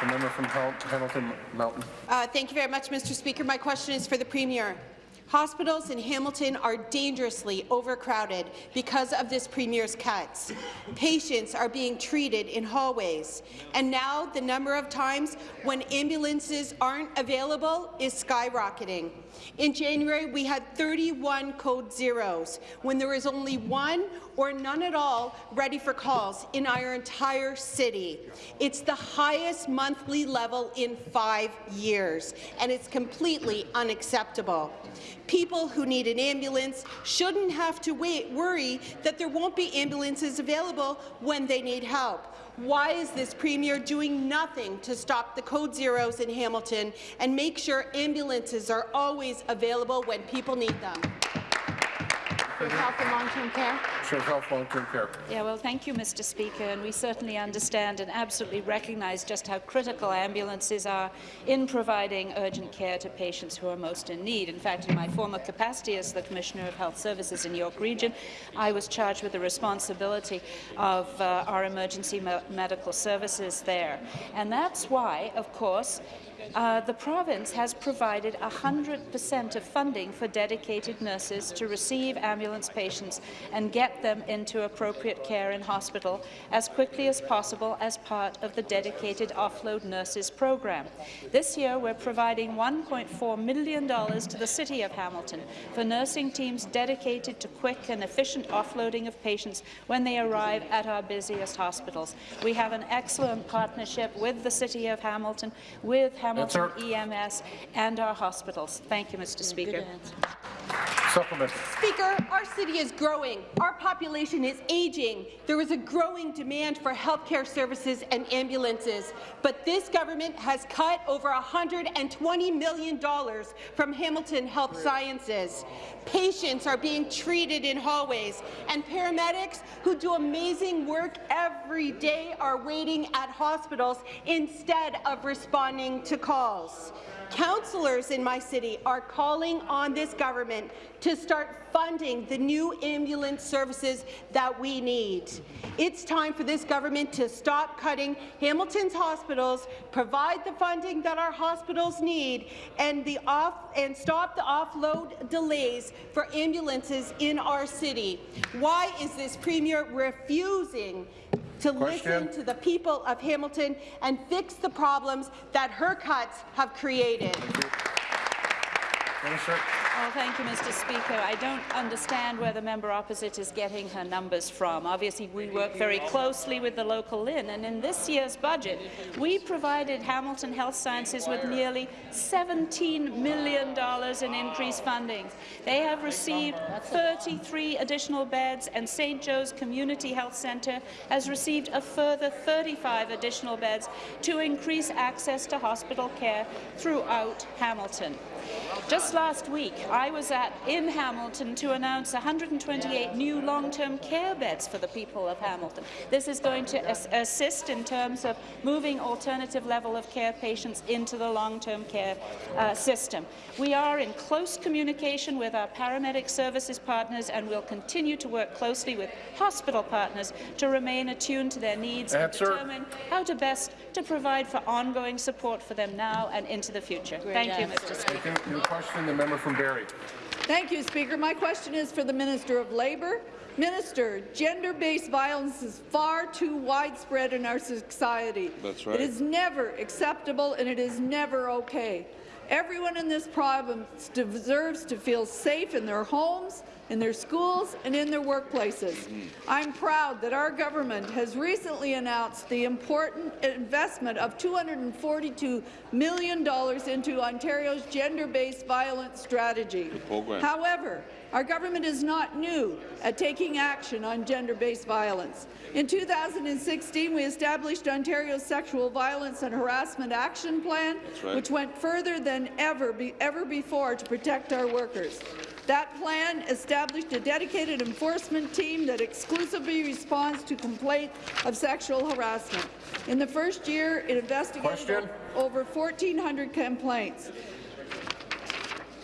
The member from Hamilton Mountain. Uh, thank you very much, Mr. Speaker. My question is for the Premier. Hospitals in Hamilton are dangerously overcrowded because of this Premier's cuts. Patients are being treated in hallways, and now the number of times when ambulances aren't available is skyrocketing. In January, we had 31 code zeros, when there was only one or none at all ready for calls in our entire city. It's the highest monthly level in five years, and it's completely unacceptable. People who need an ambulance shouldn't have to wait, worry that there won't be ambulances available when they need help. Why is this Premier doing nothing to stop the code zeros in Hamilton and make sure ambulances are always available when people need them? With health and long-term care. Sure, Health Long-Term Care. Yeah, well, thank you, Mr. Speaker, and we certainly understand and absolutely recognise just how critical ambulances are in providing urgent care to patients who are most in need. In fact, in my former capacity as the Commissioner of Health Services in York Region, I was charged with the responsibility of uh, our emergency me medical services there. And that's why, of course, uh, the province has provided 100% of funding for dedicated nurses to receive ambulance patients and get them into appropriate care in hospital as quickly as possible as part of the dedicated offload nurses program. This year, we're providing $1.4 million to the City of Hamilton for nursing teams dedicated to quick and efficient offloading of patients when they arrive at our busiest hospitals. We have an excellent partnership with the City of Hamilton, with Hamilton EMS, and our hospitals. Thank you, Mr. Speaker. Speaker, our city is growing. Our population is aging. There is a growing demand for healthcare services and ambulances, but this government has cut over $120 million from Hamilton Health Sciences. Patients are being treated in hallways, and paramedics who do amazing work every day are waiting at hospitals instead of responding to calls. Councillors in my city are calling on this government to start funding the new ambulance services that we need. It's time for this government to stop cutting Hamilton's hospitals, provide the funding that our hospitals need, and, the off, and stop the offload delays for ambulances in our city. Why is this Premier refusing to Question. listen to the people of Hamilton and fix the problems that her cuts have created. Minister. Well, oh, thank you, Mr. Speaker. I don't understand where the member opposite is getting her numbers from. Obviously, we work very closely with the local LHIN, and in this year's budget, we provided Hamilton Health Sciences with nearly $17 million in increased funding. They have received 33 additional beds, and St. Joe's Community Health Centre has received a further 35 additional beds to increase access to hospital care throughout Hamilton. Just last week, I was at in Hamilton to announce 128 new long-term care beds for the people of Hamilton. This is going to as assist in terms of moving alternative level of care patients into the long-term care uh, system. We are in close communication with our paramedic services partners and will continue to work closely with hospital partners to remain attuned to their needs Answer. and determine how to best to provide for ongoing support for them now and into the future. Thank you, Mr. Speaker. Thank you. Your question, the member from Barrie. Thank you, Speaker. My question is for the Minister of Labour. Minister, gender-based violence is far too widespread in our society. That's right. It is never acceptable and it is never okay. Everyone in this province deserves to feel safe in their homes, in their schools and in their workplaces. I'm proud that our government has recently announced the important investment of $242 million into Ontario's gender-based violence strategy. However, Our government is not new at taking action on gender-based violence. In 2016, we established Ontario's Sexual Violence and Harassment Action Plan, right. which went further than ever, be, ever before to protect our workers. That plan established a dedicated enforcement team that exclusively responds to complaints of sexual harassment. In the first year, it investigated Question? over 1,400 complaints.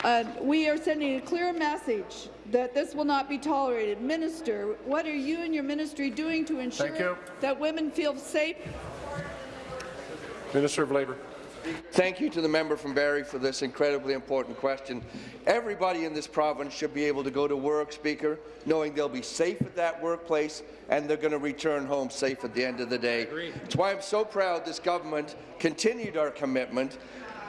Uh, we are sending a clear message that this will not be tolerated. Minister, what are you and your ministry doing to ensure that women feel safe Minister of Labour. Thank you to the member from Barrie for this incredibly important question. Everybody in this province should be able to go to work, Speaker, knowing they'll be safe at that workplace and they're going to return home safe at the end of the day. It's why I'm so proud this government continued our commitment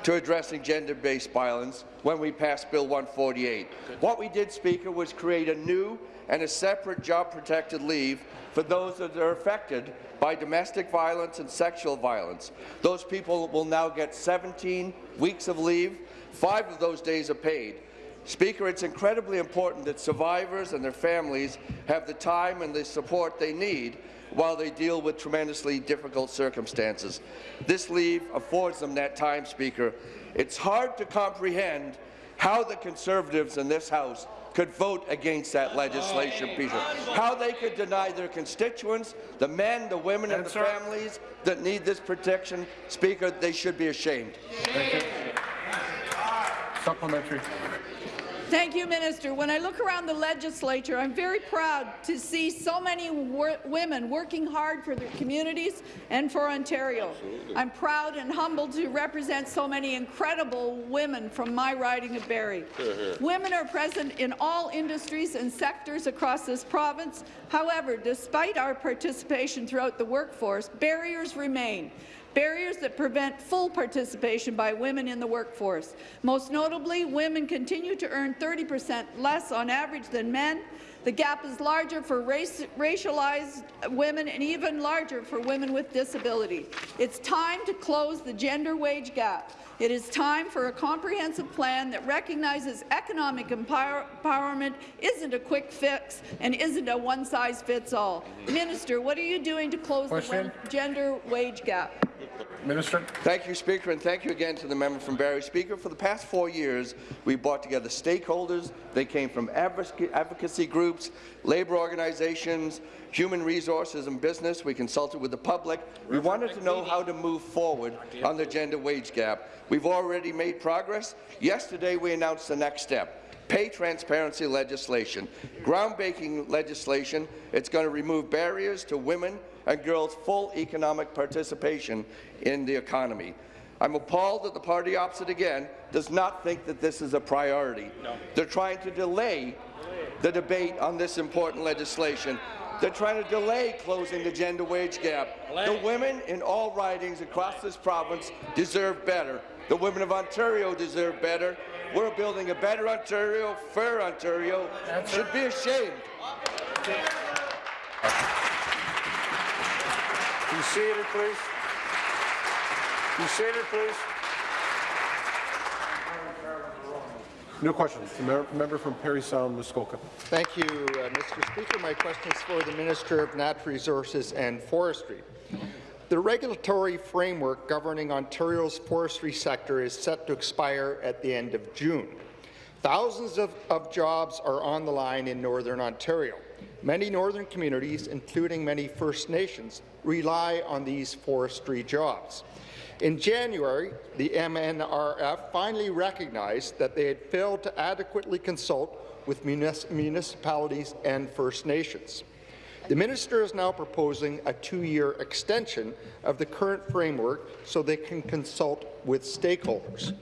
to addressing gender-based violence when we passed Bill 148. What we did, Speaker, was create a new and a separate job-protected leave for those that are affected by domestic violence and sexual violence. Those people will now get 17 weeks of leave. Five of those days are paid. Speaker, it's incredibly important that survivors and their families have the time and the support they need while they deal with tremendously difficult circumstances. This leave affords them that time, Speaker. It's hard to comprehend how the Conservatives in this House could vote against that legislation, Peter. How they could deny their constituents, the men, the women, and the families that need this protection, Speaker, they should be ashamed. Thank you. Supplementary. Thank you, Minister. When I look around the legislature, I'm very proud to see so many wor women working hard for their communities and for Ontario. I'm proud and humbled to represent so many incredible women from my riding of Barrie. Women are present in all industries and sectors across this province. However, despite our participation throughout the workforce, barriers remain barriers that prevent full participation by women in the workforce. Most notably, women continue to earn 30 percent less on average than men. The gap is larger for race, racialized women and even larger for women with disability. It's time to close the gender wage gap. It is time for a comprehensive plan that recognizes economic empower empowerment isn't a quick fix and isn't a one-size-fits-all. Minister, what are you doing to close Question. the gender wage gap? Minister. Thank you, Speaker, and thank you again to the member from Barrie. Speaker, for the past four years, we brought together stakeholders. They came from advocacy groups, labour organizations, human resources and business. We consulted with the public. We wanted to know how to move forward on the gender wage gap. We've already made progress. Yesterday, we announced the next step pay transparency legislation, groundbreaking legislation. It's going to remove barriers to women and girls' full economic participation in the economy. I'm appalled that the party opposite again does not think that this is a priority. No. They're trying to delay the debate on this important legislation. They're trying to delay closing the gender wage gap. The women in all ridings across this province deserve better. The women of Ontario deserve better. We're building a better Ontario, fair Ontario. Should be ashamed. Be seated, please. Be seated, please. New question. The mer- member from Parry Sound, Muskoka. Thank you, uh, Mr. Speaker. My question is for the Minister of Natural Resources and Forestry. The regulatory framework governing Ontario's forestry sector is set to expire at the end of June. Thousands of, of jobs are on the line in Northern Ontario. Many northern communities, including many First Nations, rely on these forestry jobs. In January, the MNRF finally recognized that they had failed to adequately consult with munis municipalities and First Nations. The minister is now proposing a two-year extension of the current framework so they can consult with stakeholders.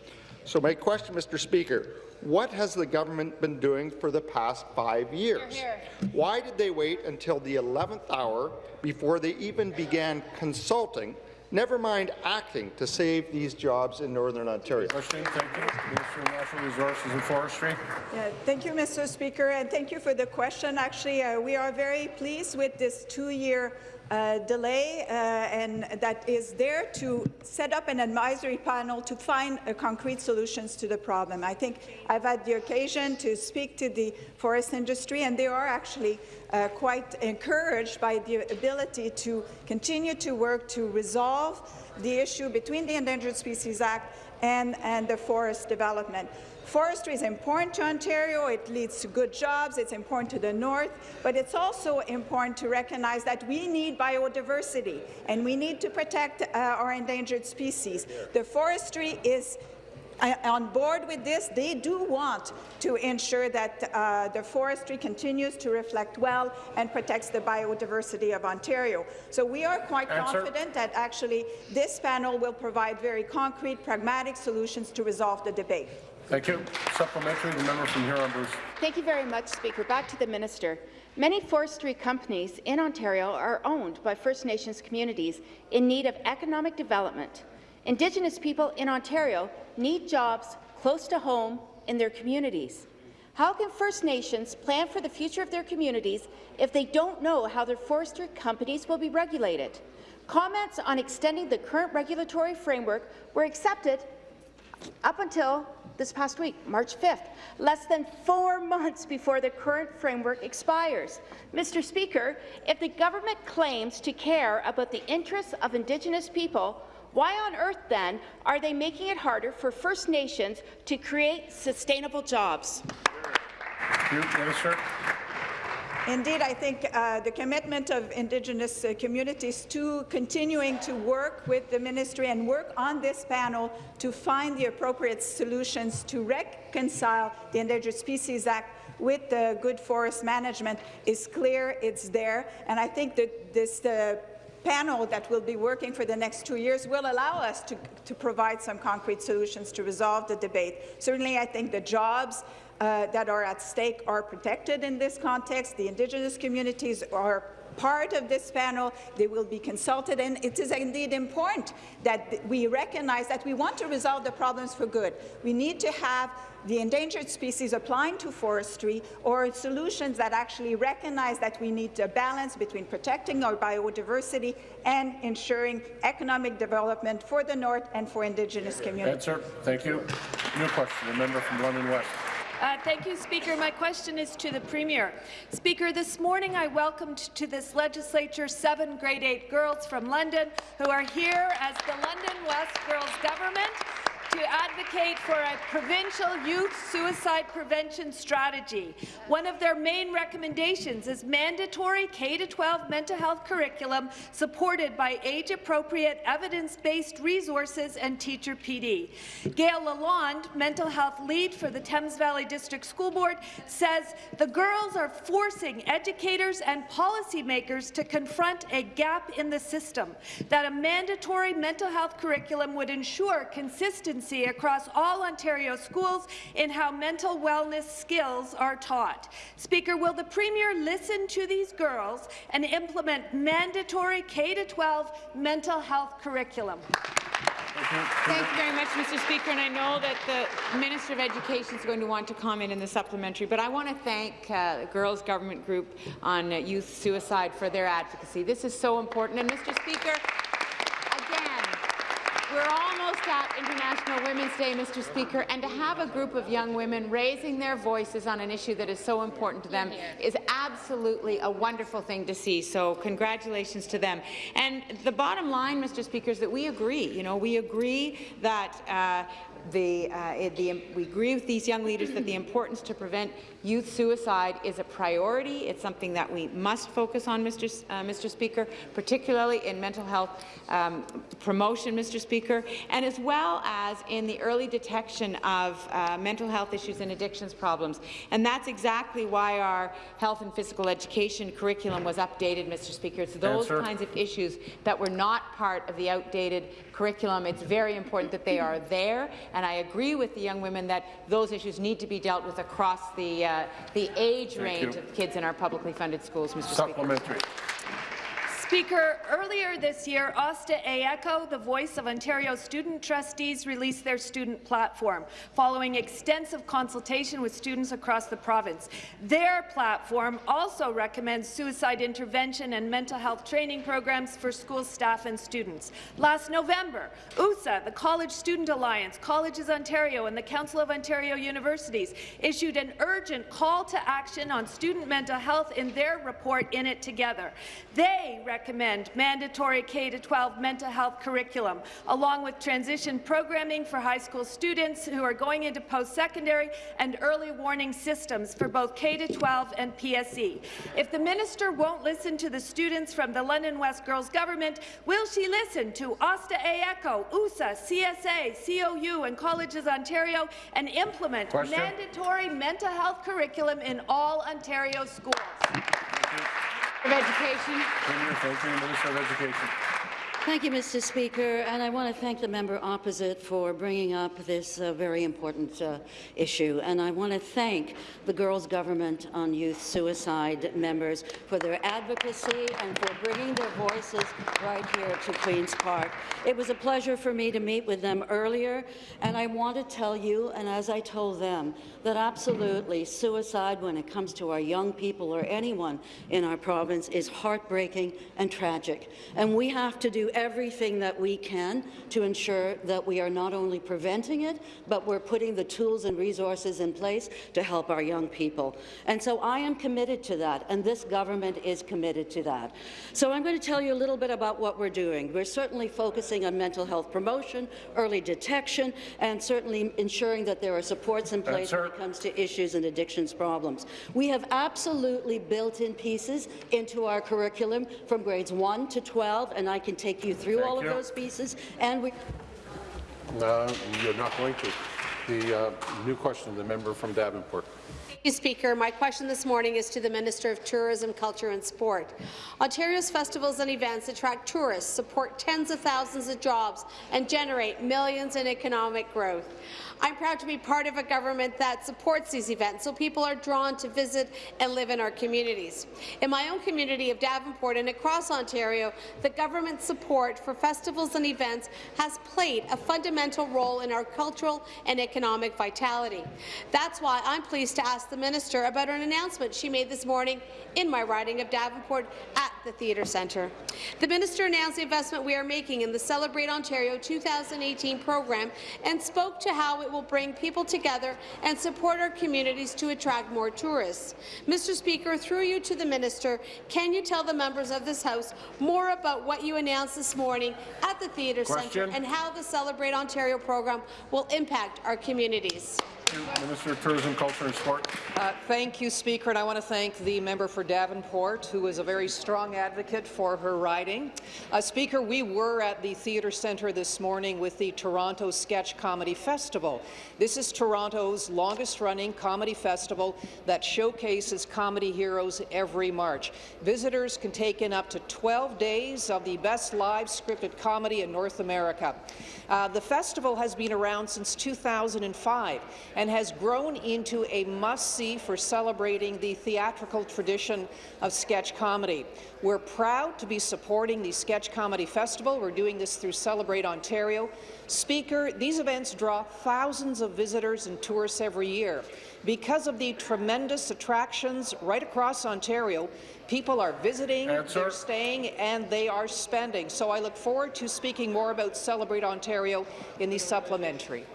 So my question, Mr. Speaker, what has the government been doing for the past five years? Here, Why did they wait until the 11th hour before they even began consulting, never mind acting, to save these jobs in Northern Ontario? Question, thank you. Minister of Natural Resources and Forestry. Yeah, thank you, Mr. Speaker, and thank you for the question. Actually, uh, we are very pleased with this two-year uh, delay uh, and that is there to set up an advisory panel to find uh, concrete solutions to the problem. I think I've had the occasion to speak to the forest industry, and they are actually uh, quite encouraged by the ability to continue to work to resolve the issue between the Endangered Species Act and, and the forest development. Forestry is important to Ontario. It leads to good jobs. It's important to the north. But it's also important to recognize that we need biodiversity, and we need to protect uh, our endangered species. The forestry is uh, on board with this. They do want to ensure that uh, the forestry continues to reflect well and protects the biodiversity of Ontario. So we are quite Answer. confident that actually this panel will provide very concrete, pragmatic solutions to resolve the debate. Thank you. Supplementary, the member from Huron-Bruce. Thank you very much, Speaker. Back to the minister. Many forestry companies in Ontario are owned by First Nations communities in need of economic development. Indigenous people in Ontario need jobs close to home in their communities. How can First Nations plan for the future of their communities if they don't know how their forestry companies will be regulated? Comments on extending the current regulatory framework were accepted up until this past week, March 5th, less than four months before the current framework expires. Mr. Speaker, if the government claims to care about the interests of Indigenous people, why on earth, then, are they making it harder for First Nations to create sustainable jobs? You, Minister. Indeed, I think uh, the commitment of Indigenous uh, communities to continuing to work with the ministry and work on this panel to find the appropriate solutions to reconcile the Endangered Species Act with the good forest management is clear, it's there, and I think that this panel that will be working for the next two years will allow us to, to provide some concrete solutions to resolve the debate. Certainly, I think the jobs uh, that are at stake are protected in this context. The Indigenous communities are part of this panel. They will be consulted, and it is indeed important that we recognize that we want to resolve the problems for good. We need to have the endangered species applying to forestry or solutions that actually recognize that we need a balance between protecting our biodiversity and ensuring economic development for the North and for Indigenous communities. Answer. Thank you. New question, the member from London West. Uh, thank you, Speaker. My question is to the Premier. Speaker, this morning I welcomed to this legislature seven grade 8 girls from London who are here as the London West Girls Government to advocate for a provincial youth suicide prevention strategy. One of their main recommendations is mandatory K-12 mental health curriculum supported by age-appropriate, evidence-based resources and teacher PD. Gail Lalonde, mental health lead for the Thames Valley District School Board, says the girls are forcing educators and policymakers to confront a gap in the system, that a mandatory mental health curriculum would ensure consistency across all Ontario schools in how mental wellness skills are taught. Speaker, will the Premier listen to these girls and implement mandatory K-12 mental health curriculum? Thank you very much, Mr. Speaker, and I know that the Minister of Education is going to want to comment in the supplementary, but I want to thank uh, the Girls Government Group on uh, Youth Suicide for their advocacy. This is so important, and Mr. Speaker, we're almost at International Women's Day, Mr. Speaker, and to have a group of young women raising their voices on an issue that is so important to them is absolutely a wonderful thing to see. So congratulations to them. And the bottom line, Mr. Speaker, is that we agree. You know, we agree that uh, the, uh, the, we agree with these young leaders that the importance to prevent youth suicide is a priority. It's something that we must focus on, Mr. S uh, Mr. Speaker, particularly in mental health um, promotion, Mr. Speaker, and as well as in the early detection of uh, mental health issues and addictions problems. And that's exactly why our health and physical education curriculum was updated, Mr. Speaker. It's those Answer. kinds of issues that were not part of the outdated curriculum. It's very important that they are there, and I agree with the young women that those issues need to be dealt with across the, uh, the age Thank range you. of kids in our publicly funded schools, Mr. Supplementary. Speaker, earlier this year, Osta AECO, the voice of Ontario student trustees, released their student platform, following extensive consultation with students across the province. Their platform also recommends suicide intervention and mental health training programs for school staff and students. Last November, OUSA, the College Student Alliance, Colleges Ontario, and the Council of Ontario Universities issued an urgent call to action on student mental health in their report In It Together. They recommend mandatory K-12 mental health curriculum, along with transition programming for high school students who are going into post-secondary and early warning systems for both K-12 and PSE. If the minister won't listen to the students from the London West Girls Government, will she listen to Osta AECO, OUSA, CSA, COU, and Colleges Ontario and implement Question. mandatory mental health curriculum in all Ontario schools? Of Education. Premier, Minister of Education. Thank you, Mr. Speaker, and I want to thank the member opposite for bringing up this uh, very important uh, issue. And I want to thank the Girls' Government on Youth Suicide members for their advocacy and for bringing their voices right here to Queen's Park. It was a pleasure for me to meet with them earlier, and I want to tell you, and as I told them, that absolutely suicide when it comes to our young people or anyone in our province is heartbreaking and tragic. And we have to do everything that we can to ensure that we are not only preventing it, but we're putting the tools and resources in place to help our young people. And so I am committed to that, and this government is committed to that. So I'm going to tell you a little bit about what we're doing. We're certainly focusing on mental health promotion, early detection, and certainly ensuring that there are supports in place when it comes to issues and addictions problems. We have absolutely built-in pieces into our curriculum from grades 1 to 12, and I can take you through Thank all you. of those pieces. And we. No, You're not going to. The uh, new question, the member from Davenport. Thank you, Speaker. My question this morning is to the Minister of Tourism, Culture and Sport. Ontario's festivals and events attract tourists, support tens of thousands of jobs, and generate millions in economic growth. I'm proud to be part of a government that supports these events so people are drawn to visit and live in our communities. In my own community of Davenport and across Ontario, the government's support for festivals and events has played a fundamental role in our cultural and economic vitality. That's why I'm pleased to ask the minister about an announcement she made this morning in my riding of Davenport at the Theatre Centre. The minister announced the investment we are making in the Celebrate Ontario 2018 program and spoke to how it will bring people together and support our communities to attract more tourists. Mr. Speaker, through you to the minister, can you tell the members of this House more about what you announced this morning at the Theatre Centre and how the Celebrate Ontario program will impact our communities? Minister of Tourism, Culture and Sport. Uh, thank you, Speaker, and I want to thank the member for Davenport, who is a very strong advocate for her riding. Uh, Speaker, we were at the Theatre Centre this morning with the Toronto Sketch Comedy Festival. This is Toronto's longest-running comedy festival that showcases comedy heroes every March. Visitors can take in up to 12 days of the best live scripted comedy in North America. Uh, the festival has been around since 2005 and has grown into a must-see for celebrating the theatrical tradition of sketch comedy. We're proud to be supporting the Sketch Comedy Festival. We're doing this through Celebrate Ontario. Speaker, these events draw thousands of visitors and tourists every year. Because of the tremendous attractions right across Ontario, people are visiting, they're staying, and they are spending. So I look forward to speaking more about Celebrate Ontario in the supplementary.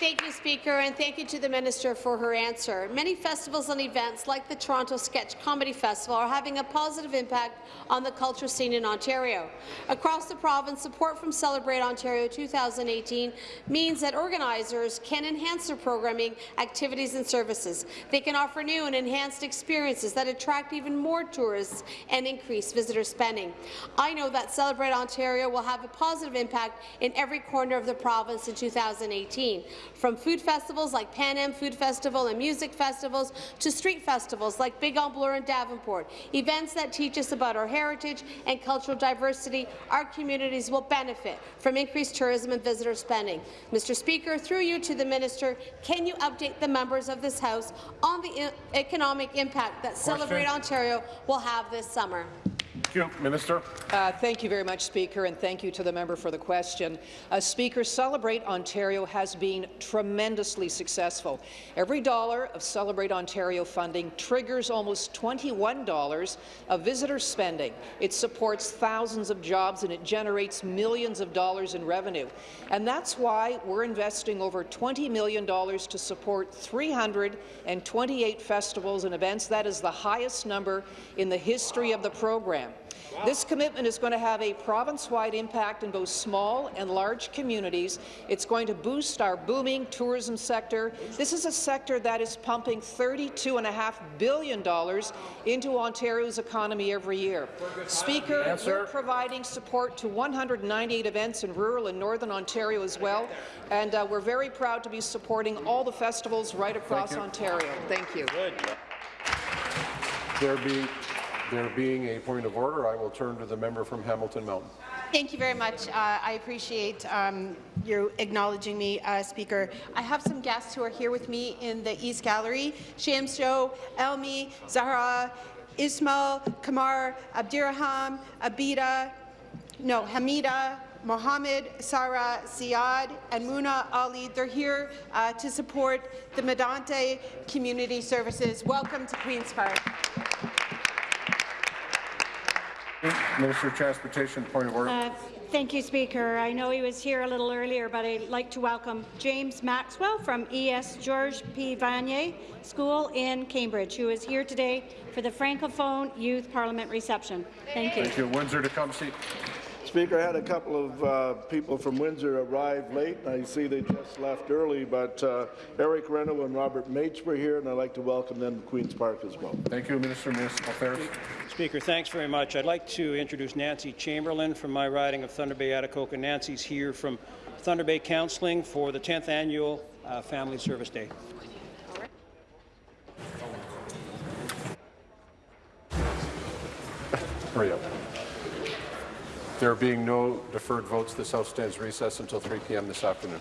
Thank you. Speaker, and thank you to the Minister for her answer. Many festivals and events, like the Toronto Sketch Comedy Festival, are having a positive impact on the culture scene in Ontario. Across the province, support from Celebrate Ontario 2018 means that organizers can enhance their programming, activities and services. They can offer new and enhanced experiences that attract even more tourists and increase visitor spending. I know that Celebrate Ontario will have a positive impact in every corner of the province in 2018, from food festivals like Pan Am Food Festival and music festivals to street festivals like Big on Bloor and Davenport, events that teach us about our heritage and cultural diversity, our communities will benefit from increased tourism and visitor spending. Mr. Speaker, through you to the Minister, can you update the members of this House on the economic impact that Celebrate Ontario will have this summer? You. Minister. Uh, thank you very much, Speaker, and thank you to the member for the question. Uh, Speaker, Celebrate Ontario has been tremendously successful. Every dollar of Celebrate Ontario funding triggers almost $21 of visitor spending. It supports thousands of jobs and it generates millions of dollars in revenue. And that's why we're investing over $20 million to support 328 festivals and events. That is the highest number in the history of the program. This commitment is going to have a province-wide impact in both small and large communities. It's going to boost our booming tourism sector. This is a sector that is pumping $32.5 billion into Ontario's economy every year. Speaker, Answer. we're providing support to 198 events in rural and northern Ontario as well, and uh, we're very proud to be supporting all the festivals right across you. Ontario. Thank you. There being, there being a point of order, I will turn to the member from Hamilton Mountain. Thank you very much. Uh, I appreciate um, you acknowledging me, uh, Speaker. I have some guests who are here with me in the East Gallery. Shamsjo, Elmi, Zahra, Ismail, Kamar, Abdiraham, Abida, no, Hamida, Mohammed, Sarah, Siad, and Muna Ali. They're here uh, to support the Midaynta Community Services. Welcome to Queen's Park. Minister of Transportation, point of order. Uh, Thank you, Speaker. I know he was here a little earlier, but I'd like to welcome James Maxwell from ES George P. Vanier School in Cambridge, who is here today for the Francophone Youth Parliament reception. Thank you. Thank you. Windsor Tecumseh. Speaker, I had a couple of uh, people from Windsor arrive late. I see they just left early, but uh, Eric Reno and Robert Mates were here, and I'd like to welcome them to Queen's Park as well. Thank you, Minister of Municipal Affairs. Speaker, thanks very much. I'd like to introduce Nancy Chamberlain from my riding of Thunder Bay Atikokan. Nancy's here from Thunder Bay Counseling for the 10th Annual uh, Family Service Day. Hurry up. There being no deferred votes, this House stands recess until 3 p.m. this afternoon.